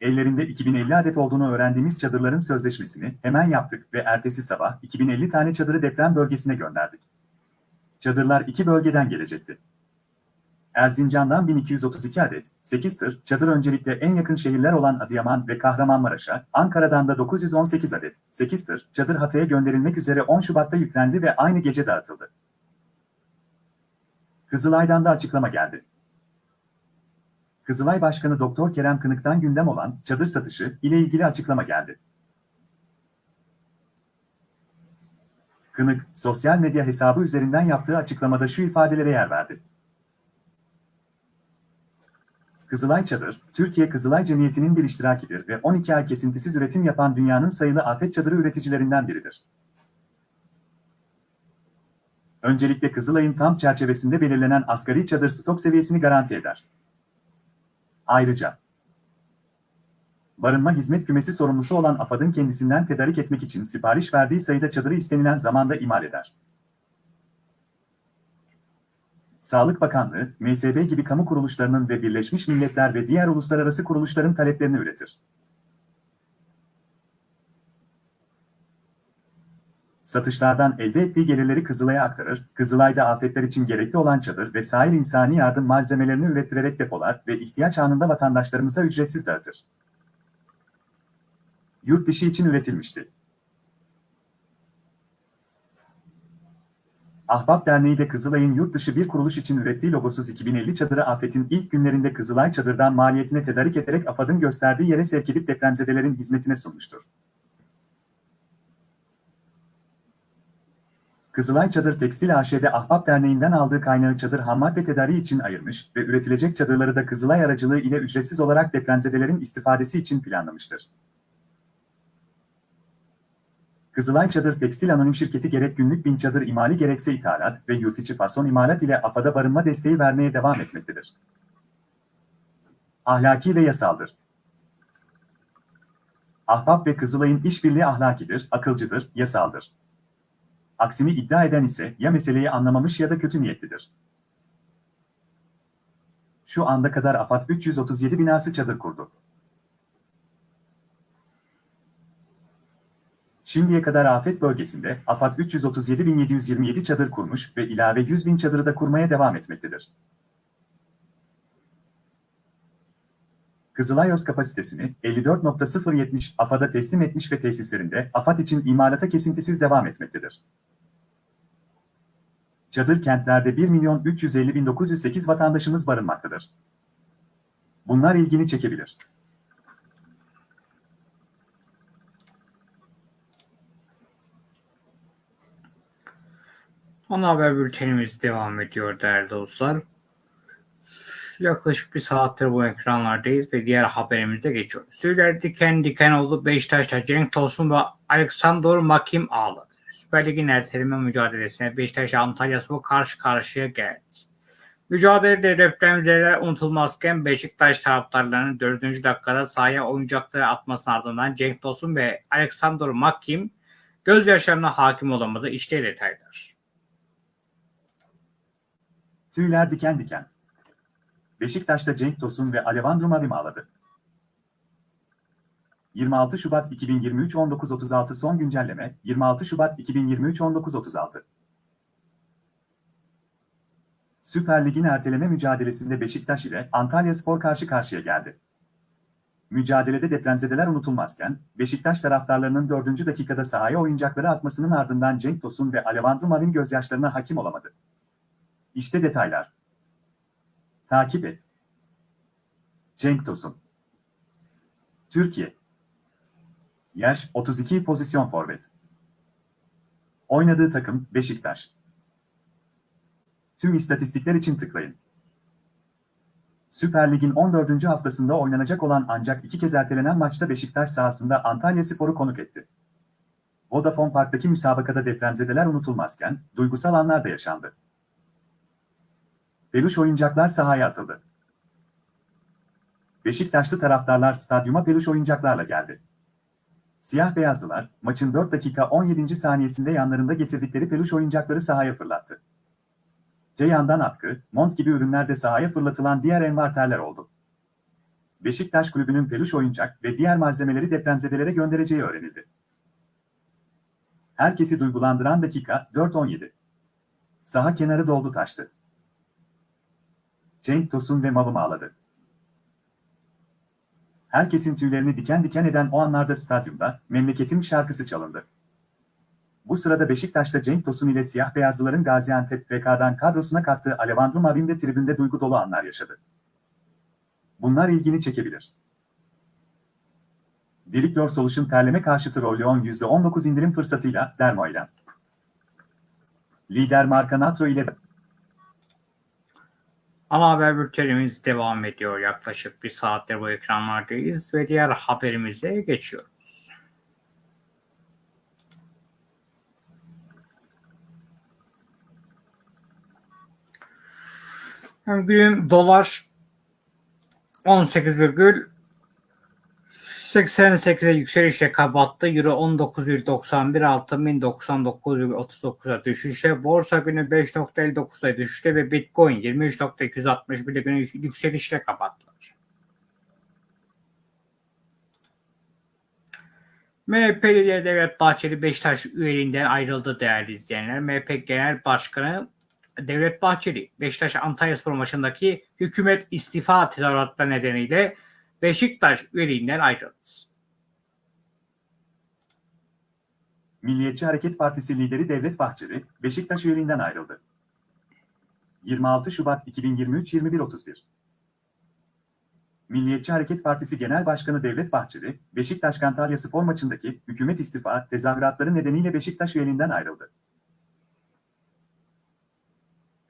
B: Ellerinde 2050 adet olduğunu öğrendiğimiz çadırların sözleşmesini hemen yaptık ve ertesi sabah 2050 tane çadırı deprem bölgesine gönderdik. Çadırlar iki bölgeden gelecekti. Erzincan'dan 1232 adet, 8 tır, çadır öncelikle en yakın şehirler olan Adıyaman ve Kahramanmaraş'a, Ankara'dan da 918 adet, 8 tır, çadır Hatay'a gönderilmek üzere 10 Şubat'ta yüklendi ve aynı gece dağıtıldı. Kızılay'dan da açıklama geldi. Kızılay Başkanı Doktor Kerem Kınık'tan gündem olan çadır satışı ile ilgili açıklama geldi. Kınık, sosyal medya hesabı üzerinden yaptığı açıklamada şu ifadelere yer verdi. Kızılay Çadır, Türkiye Kızılay Cemiyeti'nin bir iştirakidir ve 12 ay kesintisiz üretim yapan dünyanın sayılı afet çadırı üreticilerinden biridir. Öncelikle Kızılay'ın tam çerçevesinde belirlenen asgari çadır stok seviyesini garanti eder. Ayrıca, barınma hizmet kümesi sorumlusu olan AFAD'ın kendisinden tedarik etmek için sipariş verdiği sayıda çadırı istenilen zamanda imal eder. Sağlık Bakanlığı, MSB gibi kamu kuruluşlarının ve Birleşmiş Milletler ve diğer uluslararası kuruluşların taleplerini üretir. Satışlardan elde ettiği gelirleri Kızılay'a aktarır, Kızılay'da afetler için gerekli olan çadır ve sahil insani yardım malzemelerini ürettirerek depolar ve ihtiyaç anında vatandaşlarımıza ücretsiz dağıtır. Yurt dışı için üretilmişti. Ahbap Derneği de Kızılay'ın yurt dışı bir kuruluş için ürettiği logosuz 2050 çadırı afetin ilk günlerinde Kızılay çadırdan maliyetine tedarik ederek AFAD'ın gösterdiği yere sevk edip depremzedelerin hizmetine sunmuştur. Kızılay Çadır Tekstil AŞ'de Ahbap Derneği'nden aldığı kaynağı çadır hammadde tedariği için ayırmış ve üretilecek çadırları da Kızılay aracılığı ile ücretsiz olarak depremzedelerin istifadesi için planlamıştır. Kızılay Çadır Tekstil Anonim Şirketi gerek günlük bin çadır imali gerekse ithalat ve yurt içi fason imalat ile AFAD'a barınma desteği vermeye devam etmektedir. Ahlaki ve yasaldır. Ahbap ve Kızılay'ın işbirliği ahlakidir, akılcıdır, yasaldır. Aksini iddia eden ise ya meseleyi anlamamış ya da kötü niyetlidir. Şu anda kadar AFAD 337 binası çadır kurdu. Şimdiye kadar afet bölgesinde AFAD 337.727 çadır kurmuş ve ilave 100 bin çadırı da kurmaya devam etmektedir. Kızılayos kapasitesini 54.070 AFAD'a teslim etmiş ve tesislerinde AFAD için imalata kesintisiz devam etmektedir. Çadır kentlerde 1 milyon 350 bin 908 vatandaşımız barınmaktadır. Bunlar ilgini çekebilir.
A: Ana haber bültenimiz devam ediyor değerli dostlar. Yaklaşık bir saattir bu ekranlardayız ve diğer haberimize geçiyoruz. Tüyler diken diken oldu. Beşiktaş'ta Cenk Tosun ve Aleksandr Makim ağladı. Süper Lig'in erteleme mücadelesine Beşiktaş Antalya Spor karşı karşıya geldi. Mücadelede depremzedeler unutulmazken Beşiktaş taraftarlarının 4. dakikada sahaya oyuncakları atmasının ardından Cenk Tosun ve Aleksandr Makim gözyaşlarına hakim olamadı. İşte detaylar.
B: Tüyler diken diken. Beşiktaş'ta Cenk Tosun ve Alevandro Mavim ağladı. 26 Şubat 2023 19.36 son güncelleme 26 Şubat 2023 19.36 Süper Lig'in erteleme mücadelesinde Beşiktaş ile Antalya Spor karşı karşıya geldi. Mücadelede depremzedeler unutulmazken, Beşiktaş taraftarlarının 4. dakikada sahaya oyuncakları atmasının ardından Cenk Tosun ve Alevandro Mavim gözyaşlarına hakim olamadı. İşte detaylar. Takip et. Cenk Tosun. Türkiye. Yaş 32 pozisyon forvet. Oynadığı takım Beşiktaş. Tüm istatistikler için tıklayın. Süper Lig'in 14. haftasında oynanacak olan ancak iki kez ertelenen maçta Beşiktaş sahasında Antalya Spor'u konuk etti. Vodafone Park'taki müsabakada depremzedeler unutulmazken duygusal anlar da yaşandı. Peluş oyuncaklar sahaya atıldı. Beşiktaşlı taraftarlar stadyuma peluş oyuncaklarla geldi. Siyah beyazlılar, maçın 4 dakika 17. saniyesinde yanlarında getirdikleri peluş oyuncakları sahaya fırlattı. Ceyhan'dan atkı, mont gibi ürünler de sahaya fırlatılan diğer envarterler oldu. Beşiktaş kulübünün peluş oyuncak ve diğer malzemeleri depremzedelere göndereceği öğrenildi. Herkesi duygulandıran dakika 4.17. Saha kenarı doldu taştı. Cenk Tosun ve Mavım ağladı. Herkesin tüylerini diken diken eden o anlarda stadyumda memleketim şarkısı çalındı. Bu sırada Beşiktaş'ta Cenk Tosun ile siyah beyazlıların Gaziantep FK'dan kadrosuna kattığı Alevandro Mavim de tribünde duygu dolu anlar yaşadı. Bunlar ilgini çekebilir. Diriklor Solution terleme karşıtı Rolleon %19 indirim fırsatıyla Dermoilem. Lider marka Natro ile
A: Ana haber bültenimiz devam ediyor. Yaklaşık bir saattir bu ekranlardayız ve diğer haberimize geçiyoruz. Bugün dolar 18,88'e yükselişle kapattı. Euro 19,91 altın 1099,39'a düşüşe. Borsa günü 5.59'a düşüşte ve Bitcoin 23.261 günü yükselişle kapattılar. MHP lideri Devlet Bahçeli Beşiktaş üyeliğinden ayrıldı değerli izleyenler. MHP Genel Başkanı Devlet Bahçeli, Beşiktaş Antalyaspor maçındaki hükümet istifa tezahüratları nedeniyle Beşiktaş üyeliğinden ayrıldı.
B: Milliyetçi Hareket Partisi lideri Devlet Bahçeli, Beşiktaş üyeliğinden ayrıldı. 26 Şubat 2023 21.31 Milliyetçi Hareket Partisi Genel Başkanı Devlet Bahçeli, Beşiktaş Antalya Spor maçındaki hükümet istifa tezahüratları nedeniyle Beşiktaş üyeliğinden ayrıldı.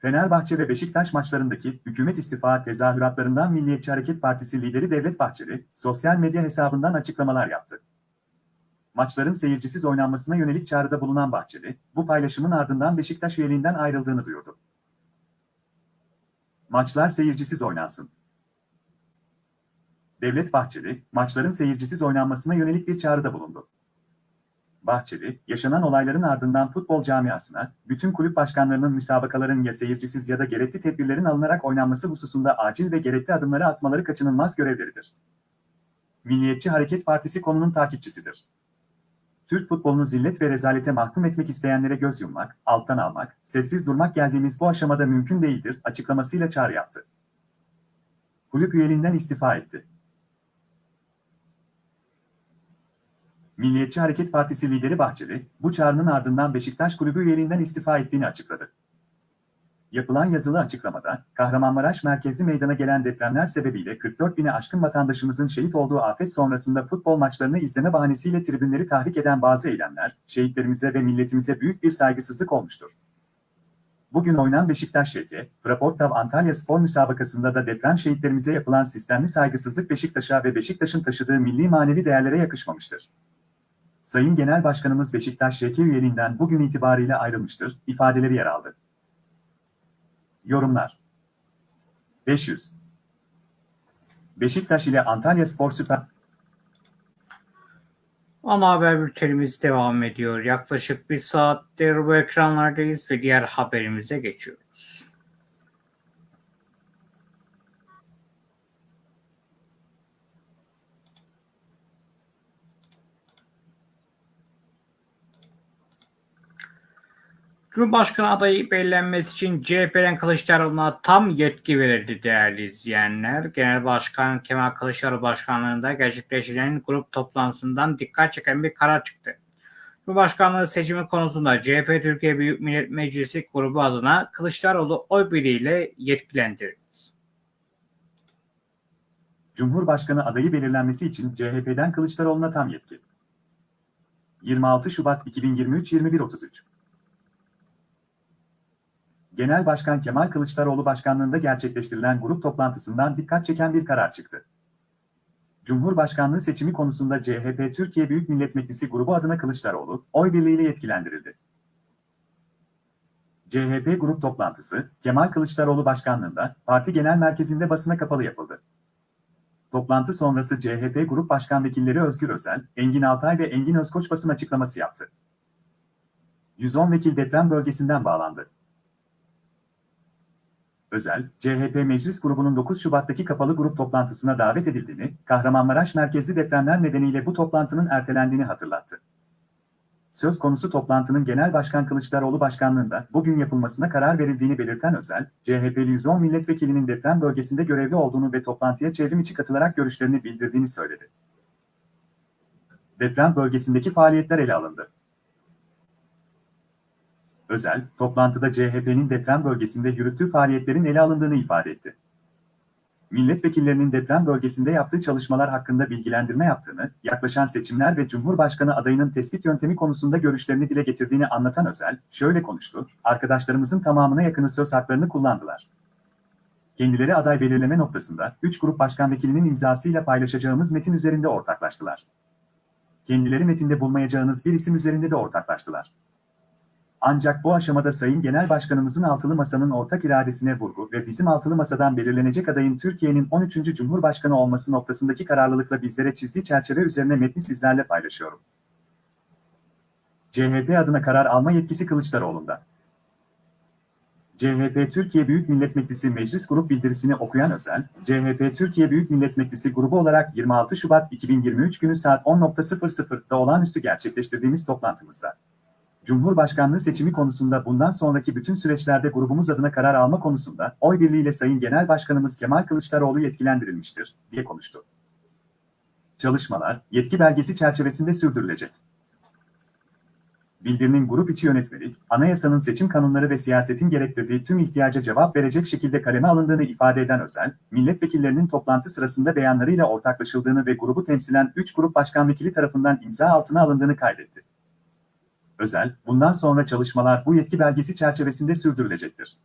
B: Fenerbahçe ve Beşiktaş maçlarındaki hükümet istifa tezahüratlarından Milliyetçi Hareket Partisi lideri Devlet Bahçeli, sosyal medya hesabından açıklamalar yaptı. Maçların seyircisiz oynanmasına yönelik çağrıda bulunan Bahçeli, bu paylaşımın ardından Beşiktaş üyeliğinden ayrıldığını duyurdu. Maçlar seyircisiz oynansın. Devlet Bahçeli, maçların seyircisiz oynanmasına yönelik bir çağrıda bulundu. Bahçeli, yaşanan olayların ardından futbol camiasına, bütün kulüp başkanlarının müsabakaların ya seyircisiz ya da gerekli tedbirlerin alınarak oynanması hususunda acil ve gerekli adımları atmaları kaçınılmaz görevleridir. Milliyetçi Hareket Partisi konunun takipçisidir. Türk futbolunu zillet ve rezalete mahkum etmek isteyenlere göz yummak, alttan almak, sessiz durmak geldiğimiz bu aşamada mümkün değildir açıklamasıyla çağrı yaptı. Kulüp üyeliğinden istifa etti. Milliyetçi Hareket Partisi lideri Bahçeli, bu çağrının ardından Beşiktaş kulübü üyeliğinden istifa ettiğini açıkladı. Yapılan yazılı açıklamada, Kahramanmaraş merkezli meydana gelen depremler sebebiyle 44 bine aşkın vatandaşımızın şehit olduğu afet sonrasında futbol maçlarını izleme bahanesiyle tribünleri tahrik eden bazı eylemler, şehitlerimize ve milletimize büyük bir saygısızlık olmuştur. Bugün oynan Beşiktaş şehri, Fraportav Antalya Spor müsabakasında da deprem şehitlerimize yapılan sistemli saygısızlık Beşiktaş'a ve Beşiktaş'ın taşıdığı milli manevi değerlere yakışmamıştır. Sayın Genel Başkanımız Beşiktaş şehri üyeliğinden bugün itibariyle ayrılmıştır, ifadeleri yer aldı. Yorumlar 500 Beşiktaş ile Antalya Spor Süper
A: Ana haber bültenimiz devam ediyor. Yaklaşık bir saattir bu ekranlardayız ve diğer haberimize geçiyoruz. Cumhurbaşkanı adayı belirlenmesi için CHP'den Kılıçdaroğlu'na tam yetki verildi değerli izleyenler. Genel Başkan Kemal Kılıçdaroğlu başkanlığında gerçekleştirilen grup toplantısından dikkat çeken bir karar çıktı. Cumhurbaşkanlığı seçimi konusunda CHP Türkiye Büyük Millet Meclisi grubu adına Kılıçdaroğlu oy birliğiyle yetkilendirildi.
B: Cumhurbaşkanı adayı belirlenmesi için CHP'den Kılıçdaroğlu'na tam yetki. 26 Şubat 2023 21.33 Genel Başkan Kemal Kılıçdaroğlu başkanlığında gerçekleştirilen grup toplantısından dikkat çeken bir karar çıktı. Cumhurbaşkanlığı seçimi konusunda CHP Türkiye Büyük Millet Meclisi grubu adına Kılıçdaroğlu, oy birliğiyle yetkilendirildi. CHP grup toplantısı, Kemal Kılıçdaroğlu başkanlığında, parti genel merkezinde basına kapalı yapıldı. Toplantı sonrası CHP Grup Başkan Vekilleri Özgür Özel, Engin Altay ve Engin Özkoç basın açıklaması yaptı. 110 vekil deprem bölgesinden bağlandı. Özel, CHP Meclis Grubu'nun 9 Şubat'taki kapalı grup toplantısına davet edildiğini, Kahramanmaraş merkezli depremler nedeniyle bu toplantının ertelendiğini hatırlattı. Söz konusu toplantının Genel Başkan Kılıçdaroğlu başkanlığında bugün yapılmasına karar verildiğini belirten Özel, CHP'li 110 milletvekilinin deprem bölgesinde görevli olduğunu ve toplantıya çevrim içi katılarak görüşlerini bildirdiğini söyledi. Deprem bölgesindeki faaliyetler ele alındı. Özel, toplantıda CHP'nin deprem bölgesinde yürüttüğü faaliyetlerin ele alındığını ifade etti. milletvekillerinin deprem bölgesinde yaptığı çalışmalar hakkında bilgilendirme yaptığını, yaklaşan seçimler ve Cumhurbaşkanı adayının tespit yöntemi konusunda görüşlerini dile getirdiğini anlatan Özel, şöyle konuştu, arkadaşlarımızın tamamına yakını söz haklarını kullandılar. Kendileri aday belirleme noktasında 3 grup başkan vekilinin imzasıyla paylaşacağımız metin üzerinde ortaklaştılar. Kendileri metinde bulmayacağınız bir isim üzerinde de ortaklaştılar. Ancak bu aşamada Sayın Genel Başkanımızın altılı masanın ortak iradesine vurgu ve bizim altılı masadan belirlenecek adayın Türkiye'nin 13. Cumhurbaşkanı olması noktasındaki kararlılıkla bizlere çizdiği çerçeve üzerine metni sizlerle paylaşıyorum. CHP adına karar alma yetkisi Kılıçdaroğlu'nda. CHP Türkiye Büyük Millet Meclisi Meclis Grup bildirisini okuyan Özel, CHP Türkiye Büyük Millet Meclisi grubu olarak 26 Şubat 2023 günü saat 10.00'da olağanüstü gerçekleştirdiğimiz toplantımızda, Cumhurbaşkanlığı seçimi konusunda bundan sonraki bütün süreçlerde grubumuz adına karar alma konusunda oy birliğiyle Sayın Genel Başkanımız Kemal Kılıçdaroğlu yetkilendirilmiştir, diye konuştu. Çalışmalar, yetki belgesi çerçevesinde sürdürülecek. Bildirinin grup içi yönetmelik, anayasanın seçim kanunları ve siyasetin gerektirdiği tüm ihtiyaca cevap verecek şekilde kaleme alındığını ifade eden Özel, milletvekillerinin toplantı sırasında beyanlarıyla ortaklaşıldığını ve grubu temsilen 3 grup başkan vekili tarafından imza altına alındığını kaydetti. Özel, bundan sonra çalışmalar bu yetki belgesi çerçevesinde sürdürülecektir.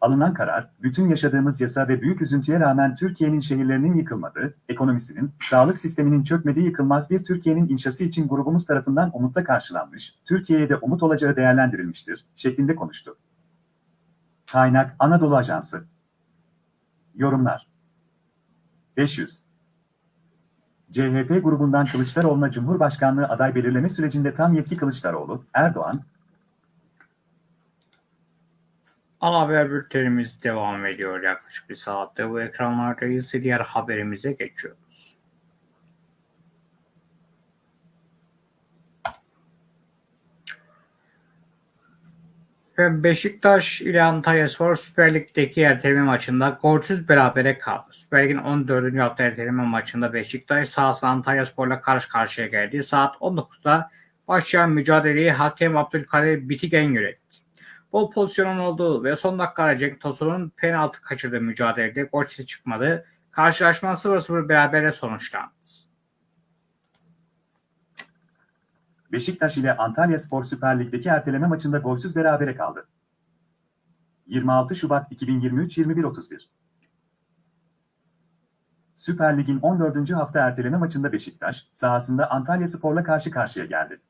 B: Alınan karar, bütün yaşadığımız yasa ve büyük üzüntüye rağmen Türkiye'nin şehirlerinin yıkılmadığı, ekonomisinin, sağlık sisteminin çökmediği yıkılmaz bir Türkiye'nin inşası için grubumuz tarafından umutla karşılanmış, Türkiye'ye de umut olacağı değerlendirilmiştir, şeklinde konuştu. Kaynak Anadolu Ajansı Yorumlar 500 CHP grubundan Kılıçdaroğlu'na Cumhurbaşkanlığı aday belirleme sürecinde tam yetki Kılıçdaroğlu, Erdoğan,
A: Ana haber bültenimiz devam ediyor yaklaşık bir saatte. Bu ekranlardayız. Diğer haberimize geçiyoruz. Ve Beşiktaş ile Antalyaspor Süper Lig'deki erteleme maçında golsüz berabere kaldı. Süper Lig'in 14. hafta erteleme maçında Beşiktaş sahasında Antalyaspor'la karşı karşıya geldi. Saat 19'da başlayan mücadeleyi hakem Abdülkadir Bitigen yönetti. Bol pozisyonun olduğu ve son dakikada Cenk Tosun'un penaltı kaçırdığı mücadelede gol sesi çıkmadı. Karşılaşma 0-0 berabere sonuçlandı.
B: Beşiktaş ile Antalyaspor Süper Lig'deki erteleme maçında golsüz berabere kaldı. 26 Şubat 2023 21.31 Süper Lig'in 14. hafta erteleme maçında Beşiktaş, sahasında Antalyaspor'la karşı karşıya geldi.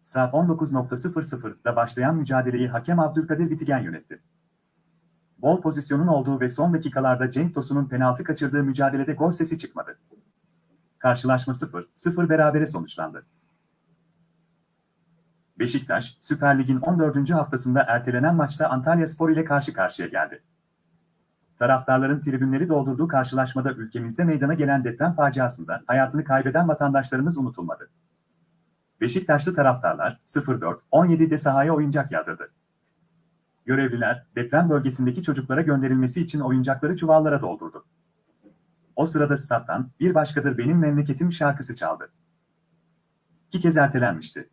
B: Saat 19.00'da başlayan mücadeleyi hakem Abdülkadir Bitigen yönetti. Bol pozisyonun olduğu ve son dakikalarda Cenk Tosun'un penaltı kaçırdığı mücadelede gol sesi çıkmadı. Karşılaşma 0-0 berabere sonuçlandı. Beşiktaş, Süper Lig'in 14. haftasında ertelenen maçta Antalyaspor ile karşı karşıya geldi. Taraftarların tribünleri doldurduğu karşılaşmada ülkemizde meydana gelen deprem faciasında hayatını kaybeden vatandaşlarımız unutulmadı. Beşiktaşlı taraftarlar 04-17'de sahaya oyuncak yağdırdı. Görevliler deprem bölgesindeki çocuklara gönderilmesi için oyuncakları çuvallara doldurdu. O sırada stat'tan bir başkadır benim memleketim şarkısı çaldı. İki kez ertelenmişti.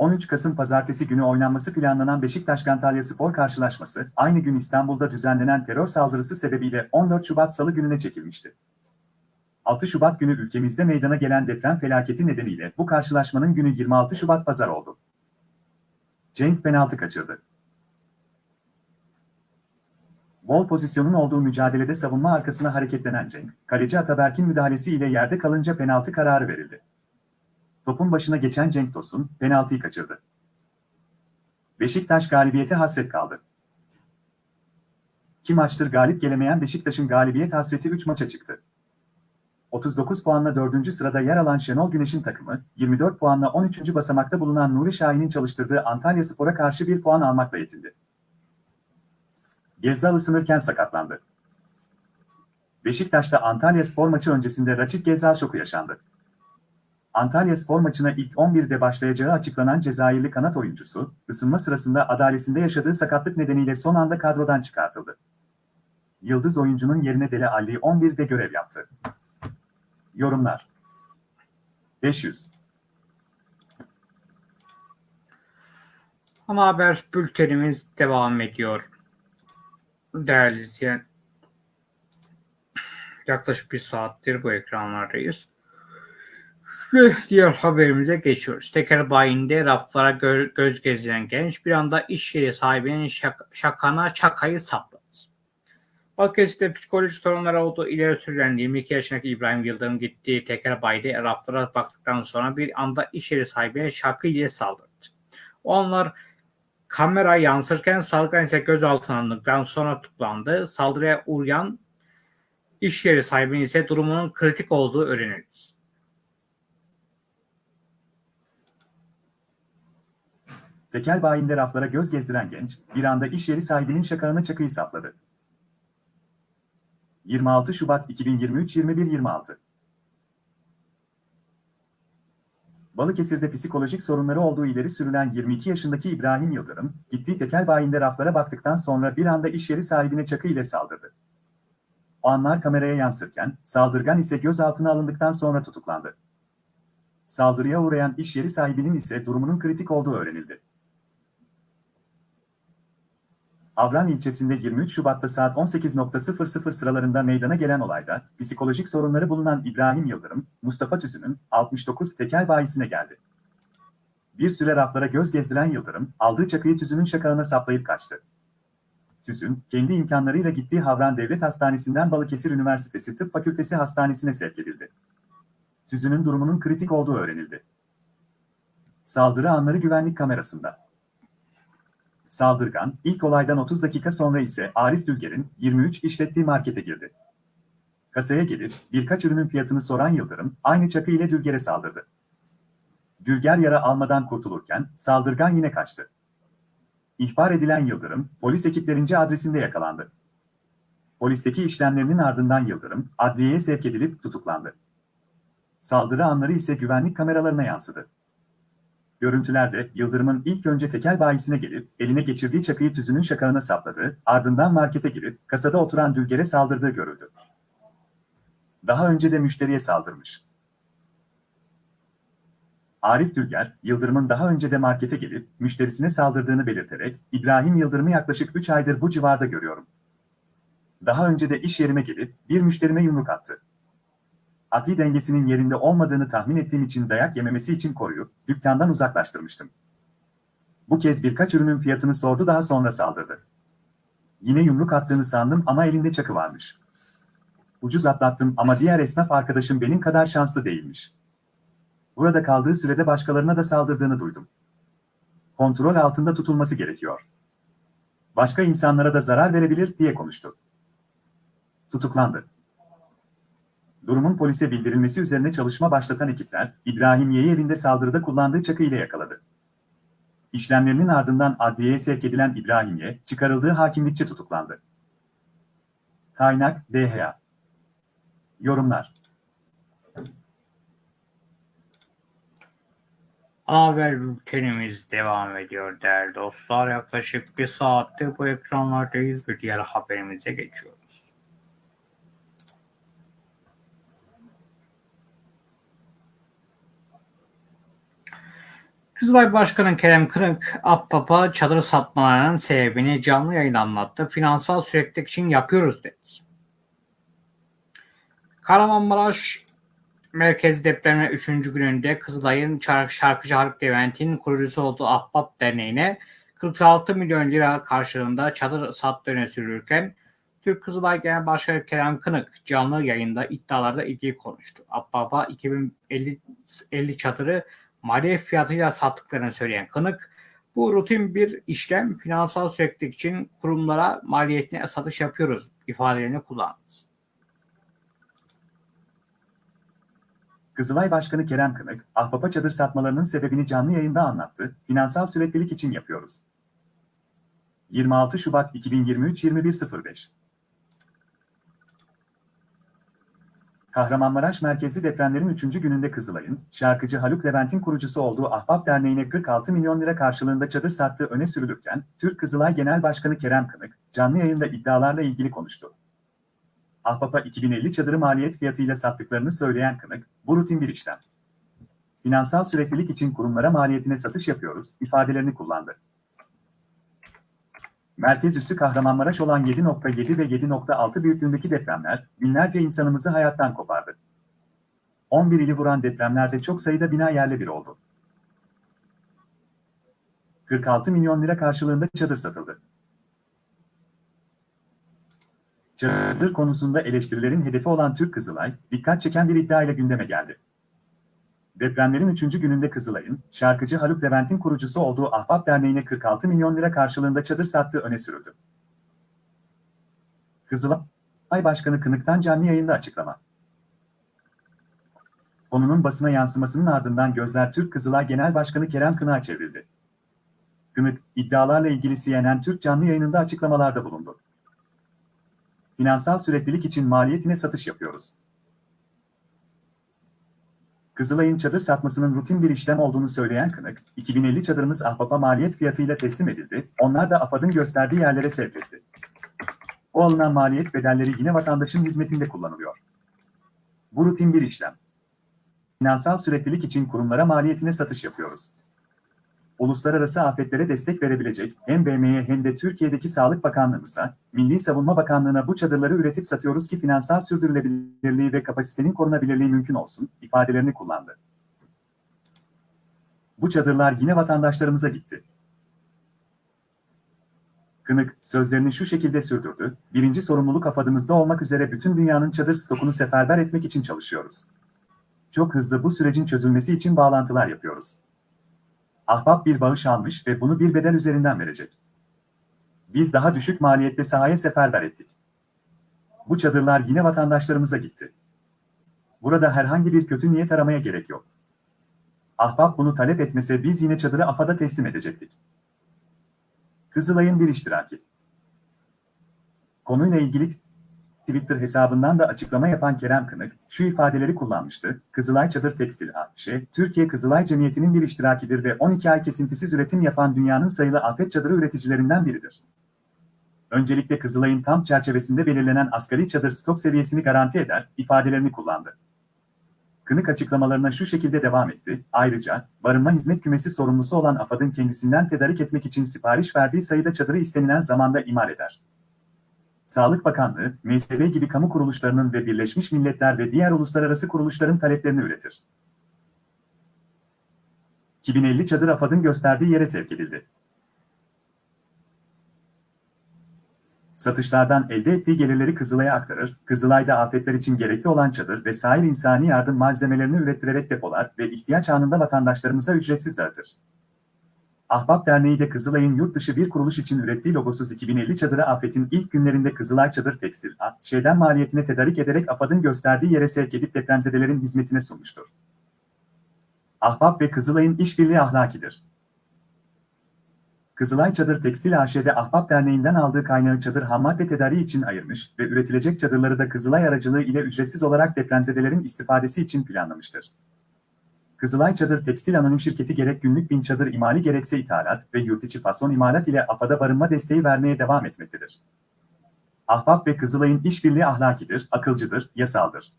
B: 13 Kasım pazartesi günü oynanması planlanan Beşiktaş-Antalya Spor karşılaşması, aynı gün İstanbul'da düzenlenen terör saldırısı sebebiyle 14 Şubat Salı gününe çekilmişti. 6 Şubat günü ülkemizde meydana gelen deprem felaketi nedeniyle bu karşılaşmanın günü 26 Şubat Pazar oldu. Cenk penaltı kaçırdı. Bol pozisyonun olduğu mücadelede savunma arkasına hareketlenen Cenk, kaleci Ataberk'in müdahalesi ile yerde kalınca penaltı kararı verildi. Topun başına geçen Cenk Tosun penaltıyı kaçırdı. Beşiktaş galibiyete hasret kaldı. İki maçtır galip gelemeyen Beşiktaş'ın galibiyet hasreti 3 maça çıktı. 39 puanla 4. sırada yer alan Şenol Güneş'in takımı, 24 puanla 13. basamakta bulunan Nuri Şahin'in çalıştırdığı Antalya Spor'a karşı bir puan almakla yetindi. Gezzal ısınırken sakatlandı. Beşiktaş'ta Antalya Spor maçı öncesinde Raçik Gezzal şoku yaşandı. Antalya Spor maçına ilk 11'de başlayacağı açıklanan Cezayirli kanat oyuncusu, ısınma sırasında adalesinde yaşadığı sakatlık nedeniyle son anda kadrodan çıkartıldı. Yıldız oyuncunun yerine Dele Alli 11'de görev yaptı. Yorumlar 500
A: Ana haber bültenimiz devam ediyor. Değerli izleyen, yaklaşık bir saattir bu ekranlardayız. Diğer haberimize geçiyoruz. Teker bayinde raflara gö- göz gezilen genç bir anda iş yeri sahibinin şak- şakana çakayı sapladı. Balıkesir'de psikolojik sorunları olduğu ileri sürülen 22 yaşındaki İbrahim Yıldırım gittiği teker bayide raflara baktıktan sonra bir anda iş yeri sahibine şakı ile saldırdı. O anlar kamera yansırken saldırgan ise gözaltına alındıktan sonra tutuklandı. Saldırıya uğrayan iş yeri sahibinin ise durumunun kritik olduğu öğrenildi.
B: Tekel bayinde raflara göz gezdiren genç, bir anda iş yeri sahibinin şakağına çakıyı sapladı. 26 Şubat 2023 21.26 Balıkesir'de psikolojik sorunları olduğu ileri sürülen 22 yaşındaki İbrahim Yıldırım, gittiği tekel bayinde raflara baktıktan sonra bir anda iş yeri sahibine çakı ile saldırdı. O anlar kameraya yansırken, saldırgan ise gözaltına alındıktan sonra tutuklandı. Saldırıya uğrayan iş yeri sahibinin ise durumunun kritik olduğu öğrenildi. Avran ilçesinde 23 Şubat'ta saat 18.00 sıralarında meydana gelen olayda psikolojik sorunları bulunan İbrahim Yıldırım, Mustafa Tüzün'ün 69 tekel bayisine geldi. Bir süre raflara göz gezdiren Yıldırım, aldığı çakıyı Tüzün'ün şakağına saplayıp kaçtı. Tüzün, kendi imkanlarıyla gittiği Havran Devlet Hastanesi'nden Balıkesir Üniversitesi Tıp Fakültesi Hastanesi'ne sevk edildi. Tüzün'ün durumunun kritik olduğu öğrenildi. Saldırı anları güvenlik kamerasında. Saldırgan, ilk olaydan 30 dakika sonra ise Arif Dülger'in 23 işlettiği markete girdi. Kasaya gelip birkaç ürünün fiyatını soran Yıldırım, aynı çakı ile Dülger'e saldırdı. Dülger yara almadan kurtulurken saldırgan yine kaçtı. İhbar edilen Yıldırım, polis ekiplerince adresinde yakalandı. Polisteki işlemlerinin ardından Yıldırım, adliyeye sevk edilip tutuklandı. Saldırı anları ise güvenlik kameralarına yansıdı. Görüntülerde Yıldırım'ın ilk önce tekel bayisine gelip eline geçirdiği çakıyı tüzünün şakağına sapladığı, ardından markete girip kasada oturan Dülger'e saldırdığı görüldü. Daha önce de müşteriye saldırmış. Arif Dülger, Yıldırım'ın daha önce de markete gelip müşterisine saldırdığını belirterek, İbrahim Yıldırım'ı yaklaşık 3 aydır bu civarda görüyorum. Daha önce de iş yerime gelip bir müşterime yumruk attı akli dengesinin yerinde olmadığını tahmin ettiğim için dayak yememesi için koruyup dükkandan uzaklaştırmıştım. Bu kez birkaç ürünün fiyatını sordu daha sonra saldırdı. Yine yumruk attığını sandım ama elinde çakı varmış. Ucuz atlattım ama diğer esnaf arkadaşım benim kadar şanslı değilmiş. Burada kaldığı sürede başkalarına da saldırdığını duydum. Kontrol altında tutulması gerekiyor. Başka insanlara da zarar verebilir diye konuştu. Tutuklandı. Durumun polise bildirilmesi üzerine çalışma başlatan ekipler, İbrahimiye'yi evinde saldırıda kullandığı çakı ile yakaladı. İşlemlerinin ardından adliyeye sevk edilen İbrahimiye, çıkarıldığı hakimlikçe tutuklandı. Kaynak, DHA. Yorumlar.
A: Haber bültenimiz devam ediyor değerli dostlar. Yaklaşık bir saattir bu ekranlardayız ve diğer haberimize geçiyoruz. Kızılay Başkanı Kerem Kırık, Akbaba çadır satmalarının sebebini canlı yayın anlattı. Finansal süreklilik için yapıyoruz dedi. Kahramanmaraş merkez depremi 3. gününde Kızılay'ın şarkıcı Haluk Levent'in kurucusu olduğu Ahbap Derneği'ne 46 milyon lira karşılığında çadır sattı öne sürülürken Türk Kızılay Genel Başkanı Kerem Kınık canlı yayında iddialarda ilgili konuştu. Ahbap'a 2050 50 çadırı maliyet fiyatıyla sattıklarını söyleyen Kınık, bu rutin bir işlem finansal süreklilik için kurumlara maliyetine satış yapıyoruz ifadelerini kullandı.
B: Kızılay Başkanı Kerem Kınık, ahbapa çadır satmalarının sebebini canlı yayında anlattı, finansal süreklilik için yapıyoruz. 26 Şubat 2023 21.05 Kahramanmaraş merkezli depremlerin 3. gününde Kızılay'ın, şarkıcı Haluk Levent'in kurucusu olduğu Ahbap Derneği'ne 46 milyon lira karşılığında çadır sattığı öne sürülürken, Türk Kızılay Genel Başkanı Kerem Kınık, canlı yayında iddialarla ilgili konuştu. Ahbap'a 2050 çadırı maliyet fiyatıyla sattıklarını söyleyen Kınık, bu rutin bir işlem. Finansal süreklilik için kurumlara maliyetine satış yapıyoruz, ifadelerini kullandı. Merkez üssü Kahramanmaraş olan 7.7 ve 7.6 büyüklüğündeki depremler binlerce insanımızı hayattan kopardı. 11 ili vuran depremlerde çok sayıda bina yerle bir oldu. 46 milyon lira karşılığında çadır satıldı. Çadır konusunda eleştirilerin hedefi olan Türk Kızılay, dikkat çeken bir iddia ile gündeme geldi. Depremlerin 3. gününde Kızılay'ın, şarkıcı Haluk Levent'in kurucusu olduğu Ahbap Derneği'ne 46 milyon lira karşılığında çadır sattığı öne sürüldü. Kızılay Başkanı Kınık'tan canlı yayında açıklama. Konunun basına yansımasının ardından gözler Türk Kızılay Genel Başkanı Kerem Kınık'a çevrildi. Kınık, iddialarla ilgili CNN Türk canlı yayınında açıklamalarda bulundu. Finansal süreklilik için maliyetine satış yapıyoruz. Kızılay'ın çadır satmasının rutin bir işlem olduğunu söyleyen Kınık, 2050 çadırımız Ahbap'a maliyet fiyatıyla teslim edildi, onlar da AFAD'ın gösterdiği yerlere sevk etti. O alınan maliyet bedelleri yine vatandaşın hizmetinde kullanılıyor. Bu rutin bir işlem. Finansal süreklilik için kurumlara maliyetine satış yapıyoruz. Uluslararası afetlere destek verebilecek hem BM'ye hem de Türkiye'deki Sağlık Bakanlığımıza, Milli Savunma Bakanlığı'na bu çadırları üretip satıyoruz ki finansal sürdürülebilirliği ve kapasitenin korunabilirliği mümkün olsun, ifadelerini kullandı. Bu çadırlar yine vatandaşlarımıza gitti. Kınık, sözlerini şu şekilde sürdürdü, birinci sorumluluk afadımızda olmak üzere bütün dünyanın çadır stokunu seferber etmek için çalışıyoruz. Çok hızlı bu sürecin çözülmesi için bağlantılar yapıyoruz. Ahbap bir bağış almış ve bunu bir bedel üzerinden verecek. Biz daha düşük maliyette sahaya seferber ettik. Bu çadırlar yine vatandaşlarımıza gitti. Burada herhangi bir kötü niyet aramaya gerek yok. Ahbap bunu talep etmese biz yine çadırı AFAD'a teslim edecektik. Kızılay'ın bir iştiraki. Konuyla ilgili Twitter hesabından da açıklama yapan Kerem Kınık, şu ifadeleri kullanmıştı. Kızılay Çadır Tekstil AŞ, Türkiye Kızılay Cemiyeti'nin bir iştirakidir ve 12 ay kesintisiz üretim yapan dünyanın sayılı afet çadırı üreticilerinden biridir. Öncelikle Kızılay'ın tam çerçevesinde belirlenen asgari çadır stok seviyesini garanti eder, ifadelerini kullandı. Kınık açıklamalarına şu şekilde devam etti. Ayrıca, barınma hizmet kümesi sorumlusu olan AFAD'ın kendisinden tedarik etmek için sipariş verdiği sayıda çadırı istenilen zamanda imar eder. Sağlık Bakanlığı, MSB gibi kamu kuruluşlarının ve Birleşmiş Milletler ve diğer uluslararası kuruluşların taleplerini üretir. 2050 çadır AFAD'ın gösterdiği yere sevk edildi. Satışlardan elde ettiği gelirleri Kızılay'a aktarır, Kızılay'da afetler için gerekli olan çadır ve sahil insani yardım malzemelerini ürettirerek depolar ve ihtiyaç anında vatandaşlarımıza ücretsiz dağıtır. Ahbap Derneği de Kızılay'ın yurt dışı bir kuruluş için ürettiği logosuz 2050 çadırı afetin ilk günlerinde Kızılay Çadır Tekstil şeyden maliyetine tedarik ederek AFAD'ın gösterdiği yere sevk edip depremzedelerin hizmetine sunmuştur. Ahbap ve Kızılay'ın işbirliği ahlakidir. Kızılay Çadır Tekstil AŞ'de Ahbap Derneği'nden aldığı kaynağı çadır hammadde tedariği için ayırmış ve üretilecek çadırları da Kızılay aracılığı ile ücretsiz olarak depremzedelerin istifadesi için planlamıştır. Kızılay Çadır Tekstil Anonim Şirketi gerek günlük bin çadır imali gerekse ithalat ve yurt içi fason imalat ile AFAD'a barınma desteği vermeye devam etmektedir. Ahbap ve Kızılay'ın işbirliği ahlakidir, akılcıdır, yasaldır.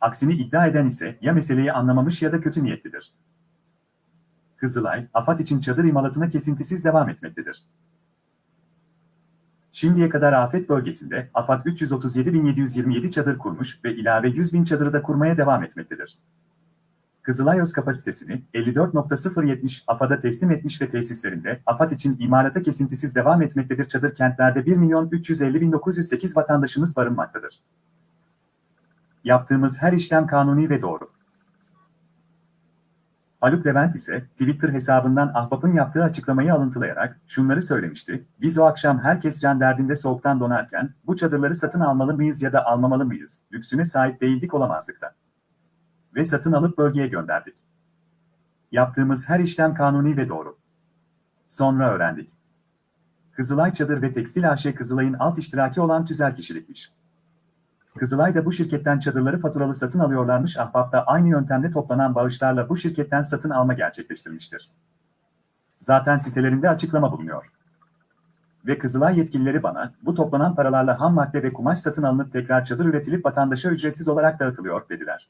B: Aksini iddia eden ise ya meseleyi anlamamış ya da kötü niyetlidir. Kızılay, AFAD için çadır imalatına kesintisiz devam etmektedir. Şimdiye kadar afet bölgesinde AFAD 337.727 çadır kurmuş ve ilave 100.000 çadırı da kurmaya devam etmektedir. Kızılay öz kapasitesini 54.070 AFAD'a teslim etmiş ve tesislerinde AFAD için imalata kesintisiz devam etmektedir. Çadır kentlerde 1 milyon 350.908 vatandaşımız barınmaktadır. Yaptığımız her işlem kanuni ve doğru. Haluk Levent ise Twitter hesabından Ahbap'ın yaptığı açıklamayı alıntılayarak şunları söylemişti. Biz o akşam herkes can derdinde soğuktan donarken bu çadırları satın almalı mıyız ya da almamalı mıyız? Lüksüne sahip değildik olamazdık da ve satın alıp bölgeye gönderdik. Yaptığımız her işlem kanuni ve doğru. Sonra öğrendik. Kızılay Çadır ve Tekstil AŞ Kızılay'ın alt iştiraki olan tüzel kişilikmiş. Kızılay da bu şirketten çadırları faturalı satın alıyorlarmış Ahbap da aynı yöntemle toplanan bağışlarla bu şirketten satın alma gerçekleştirmiştir. Zaten sitelerinde açıklama bulunuyor. Ve Kızılay yetkilileri bana, bu toplanan paralarla ham madde ve kumaş satın alınıp tekrar çadır üretilip vatandaşa ücretsiz olarak dağıtılıyor dediler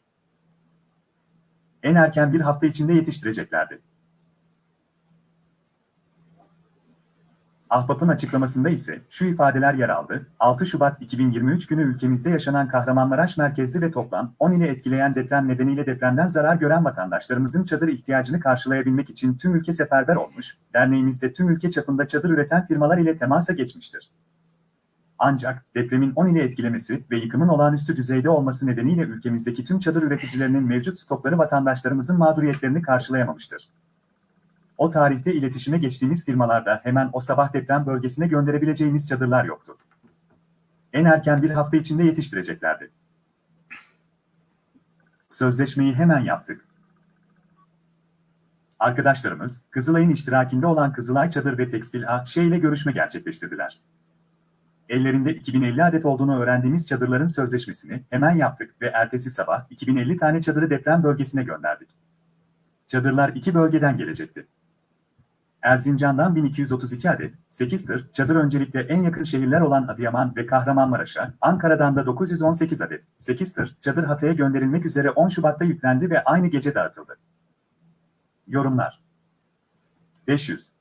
B: en erken bir hafta içinde yetiştireceklerdi. Ahbap'ın açıklamasında ise şu ifadeler yer aldı. 6 Şubat 2023 günü ülkemizde yaşanan Kahramanmaraş merkezli ve toplam 10 ile etkileyen deprem nedeniyle depremden zarar gören vatandaşlarımızın çadır ihtiyacını karşılayabilmek için tüm ülke seferber olmuş, derneğimiz de tüm ülke çapında çadır üreten firmalar ile temasa geçmiştir. Ancak depremin 10 ile etkilemesi ve yıkımın olağanüstü düzeyde olması nedeniyle ülkemizdeki tüm çadır üreticilerinin mevcut stokları vatandaşlarımızın mağduriyetlerini karşılayamamıştır. O tarihte iletişime geçtiğimiz firmalarda hemen o sabah deprem bölgesine gönderebileceğimiz çadırlar yoktu. En erken bir hafta içinde yetiştireceklerdi. Sözleşmeyi hemen yaptık. Arkadaşlarımız, Kızılay'ın iştirakinde olan Kızılay Çadır ve Tekstil AŞ ile görüşme gerçekleştirdiler. Ellerinde 2050 adet olduğunu öğrendiğimiz çadırların sözleşmesini hemen yaptık ve ertesi sabah 2050 tane çadırı deprem bölgesine gönderdik. Çadırlar iki bölgeden gelecekti. Erzincan'dan 1232 adet, 8 tır, çadır öncelikle en yakın şehirler olan Adıyaman ve Kahramanmaraş'a, Ankara'dan da 918 adet, 8 tır, çadır Hatay'a gönderilmek üzere 10 Şubat'ta yüklendi ve aynı gece dağıtıldı. Yorumlar 500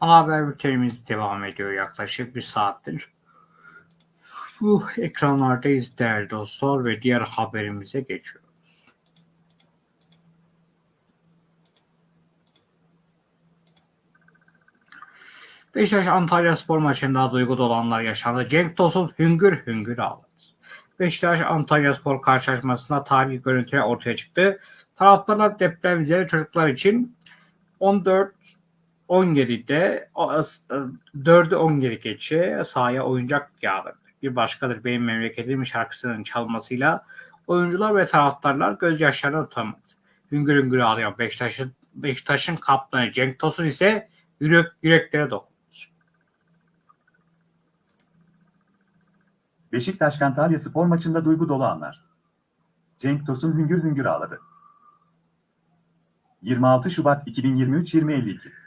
A: Ana haber bültenimiz devam ediyor yaklaşık bir saattir. Bu ekranlardayız değerli dostlar ve diğer haberimize geçiyoruz. Beşiktaş Antalya Spor maçında duygu dolanlar yaşandı. Cenk Tosun hüngür hüngür ağladı. Beşiktaş Antalya Spor karşılaşmasında tarihi görüntüler ortaya çıktı. Taraftarlar depremzede çocuklar için 14 10 geride 4'ü 10 geri geçe sahaya oyuncak yağdırdı. Bir başkadır benim memleketimin şarkısının çalmasıyla oyuncular ve taraftarlar gözyaşlarına tutamadı. Hüngür hüngür ağlayan Beşiktaş'ın Beşiktaş'ın kaptanı Cenk Tosun ise yürek, yüreklere dokundu.
B: Beşiktaş Antalya spor maçında duygu dolu anlar. Cenk Tosun hüngür hüngür ağladı. 26 Şubat 2023 20.52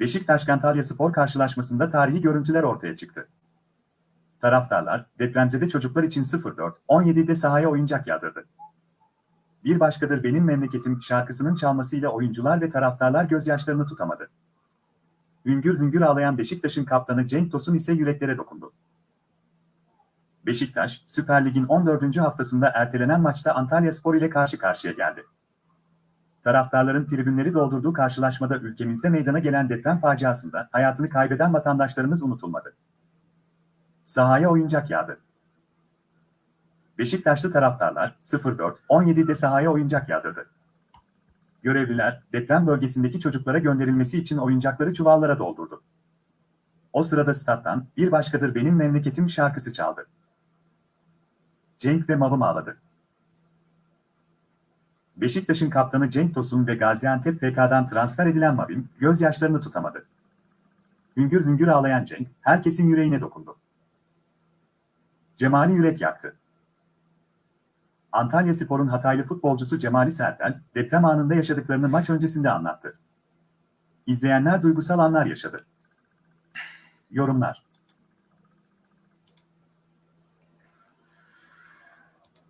B: Beşiktaş-Antalya Spor karşılaşmasında tarihi görüntüler ortaya çıktı. Taraftarlar, depremzede çocuklar için 04-17'de sahaya oyuncak yağdırdı. Bir başkadır benim memleketim şarkısının çalmasıyla oyuncular ve taraftarlar gözyaşlarını tutamadı. Hüngür hüngür ağlayan Beşiktaş'ın kaptanı Cenk Tosun ise yüreklere dokundu. Beşiktaş, Süper Lig'in 14. haftasında ertelenen maçta Antalya Spor ile karşı karşıya geldi. Taraftarların tribünleri doldurduğu karşılaşmada ülkemizde meydana gelen deprem faciasında hayatını kaybeden vatandaşlarımız unutulmadı. Sahaya oyuncak yağdı. Beşiktaşlı taraftarlar 04-17'de sahaya oyuncak yağdırdı. Görevliler deprem bölgesindeki çocuklara gönderilmesi için oyuncakları çuvallara doldurdu. O sırada stat'tan bir başkadır benim memleketim şarkısı çaldı. Cenk ve Mavım ağladı. Beşiktaş'ın kaptanı Cenk Tosun ve Gaziantep FK'dan transfer edilen Mavim gözyaşlarını tutamadı. Hüngür hüngür ağlayan Cenk herkesin yüreğine dokundu. Cemali yürek yaktı. Antalya Spor'un Hataylı futbolcusu Cemali Sertel, deprem anında yaşadıklarını maç öncesinde anlattı. İzleyenler duygusal anlar yaşadı. Yorumlar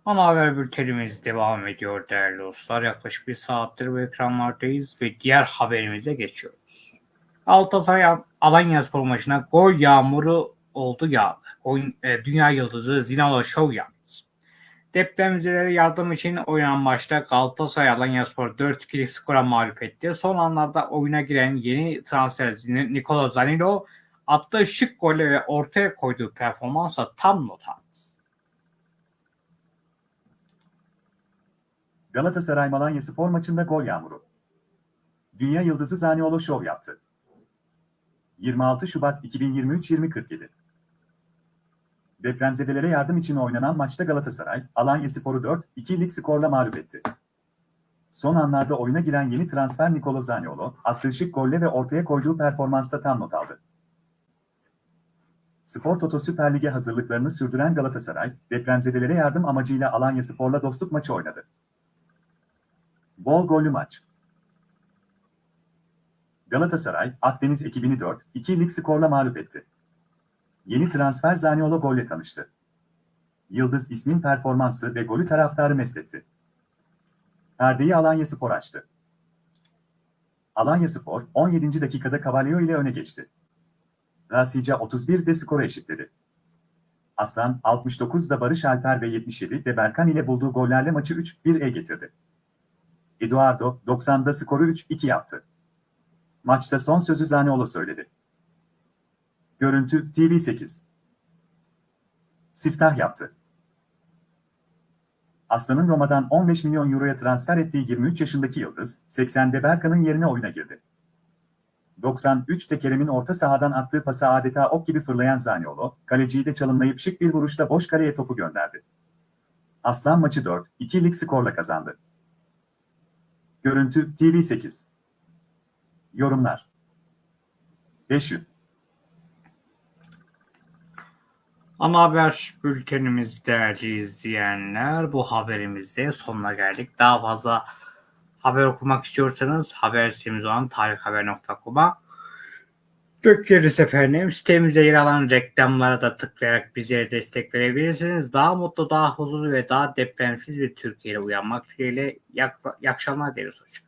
A: Ana haber bültenimiz devam ediyor değerli dostlar. Yaklaşık bir saattir bu ekranlardayız ve diğer haberimize geçiyoruz. Galatasaray Alanya Spor maçına gol yağmuru oldu yağdı. E, dünya yıldızı Zinalo Show yaptı. Depremzedelere yardım için oynanan maçta Galatasaray Alanya Spor 4-2'lik skora mağlup etti. Son anlarda oyuna giren yeni transfer Nikola Zanilo attığı şık golle ve ortaya koyduğu performansla tam not aldı.
B: Galatasaray Malanya Spor maçında gol yağmuru. Dünya yıldızı Zaniolo şov yaptı. 26 Şubat 2023-2047 Depremzedelere yardım için oynanan maçta Galatasaray, Alanya Spor'u 4-2'lik skorla mağlup etti. Son anlarda oyuna giren yeni transfer Nicolo Zaniolo, attığı şık golle ve ortaya koyduğu performansta tam not aldı. Spor Toto Süper Lig'e hazırlıklarını sürdüren Galatasaray, depremzedelere yardım amacıyla Alanya Spor'la dostluk maçı oynadı. Bol gollü maç. Galatasaray, Akdeniz ekibini 4-2'lik skorla mağlup etti. Yeni transfer Zaniolo golle tanıştı. Yıldız ismin performansı ve golü taraftarı mesletti. Perdeyi Alanya Spor açtı. Alanya Spor 17. dakikada Cavallo ile öne geçti. Rasica 31'de skoru eşitledi. Aslan 69'da Barış Alper ve 77'de Berkan ile bulduğu gollerle maçı 3-1'e getirdi. Eduardo 90'da skoru 3-2 yaptı. Maçta son sözü Zaniolo söyledi. Görüntü TV8 Siftah yaptı. Aslan'ın Roma'dan 15 milyon euroya transfer ettiği 23 yaşındaki Yıldız, 80'de Berkan'ın yerine oyuna girdi. 93'te Kerem'in orta sahadan attığı pası adeta ok gibi fırlayan Zaniolo, kaleciyi de çalımlayıp şık bir vuruşla boş kaleye topu gönderdi. Aslan maçı 4-2'lik skorla kazandı. Görüntü TV8 Yorumlar 500
A: Ana haber bültenimiz değerli izleyenler. Bu haberimizde sonuna geldik. Daha fazla haber okumak istiyorsanız haber sitemiz olan tarikhaber.com'a bekleriz efendim. Sitemizde yer alan reklamlara da tıklayarak bize destek verebilirsiniz. Daha mutlu, daha huzurlu ve daha depremsiz bir Türkiye'yle uyanmak dileğiyle. İyi akşamlar dileriz. Hoşçakalın.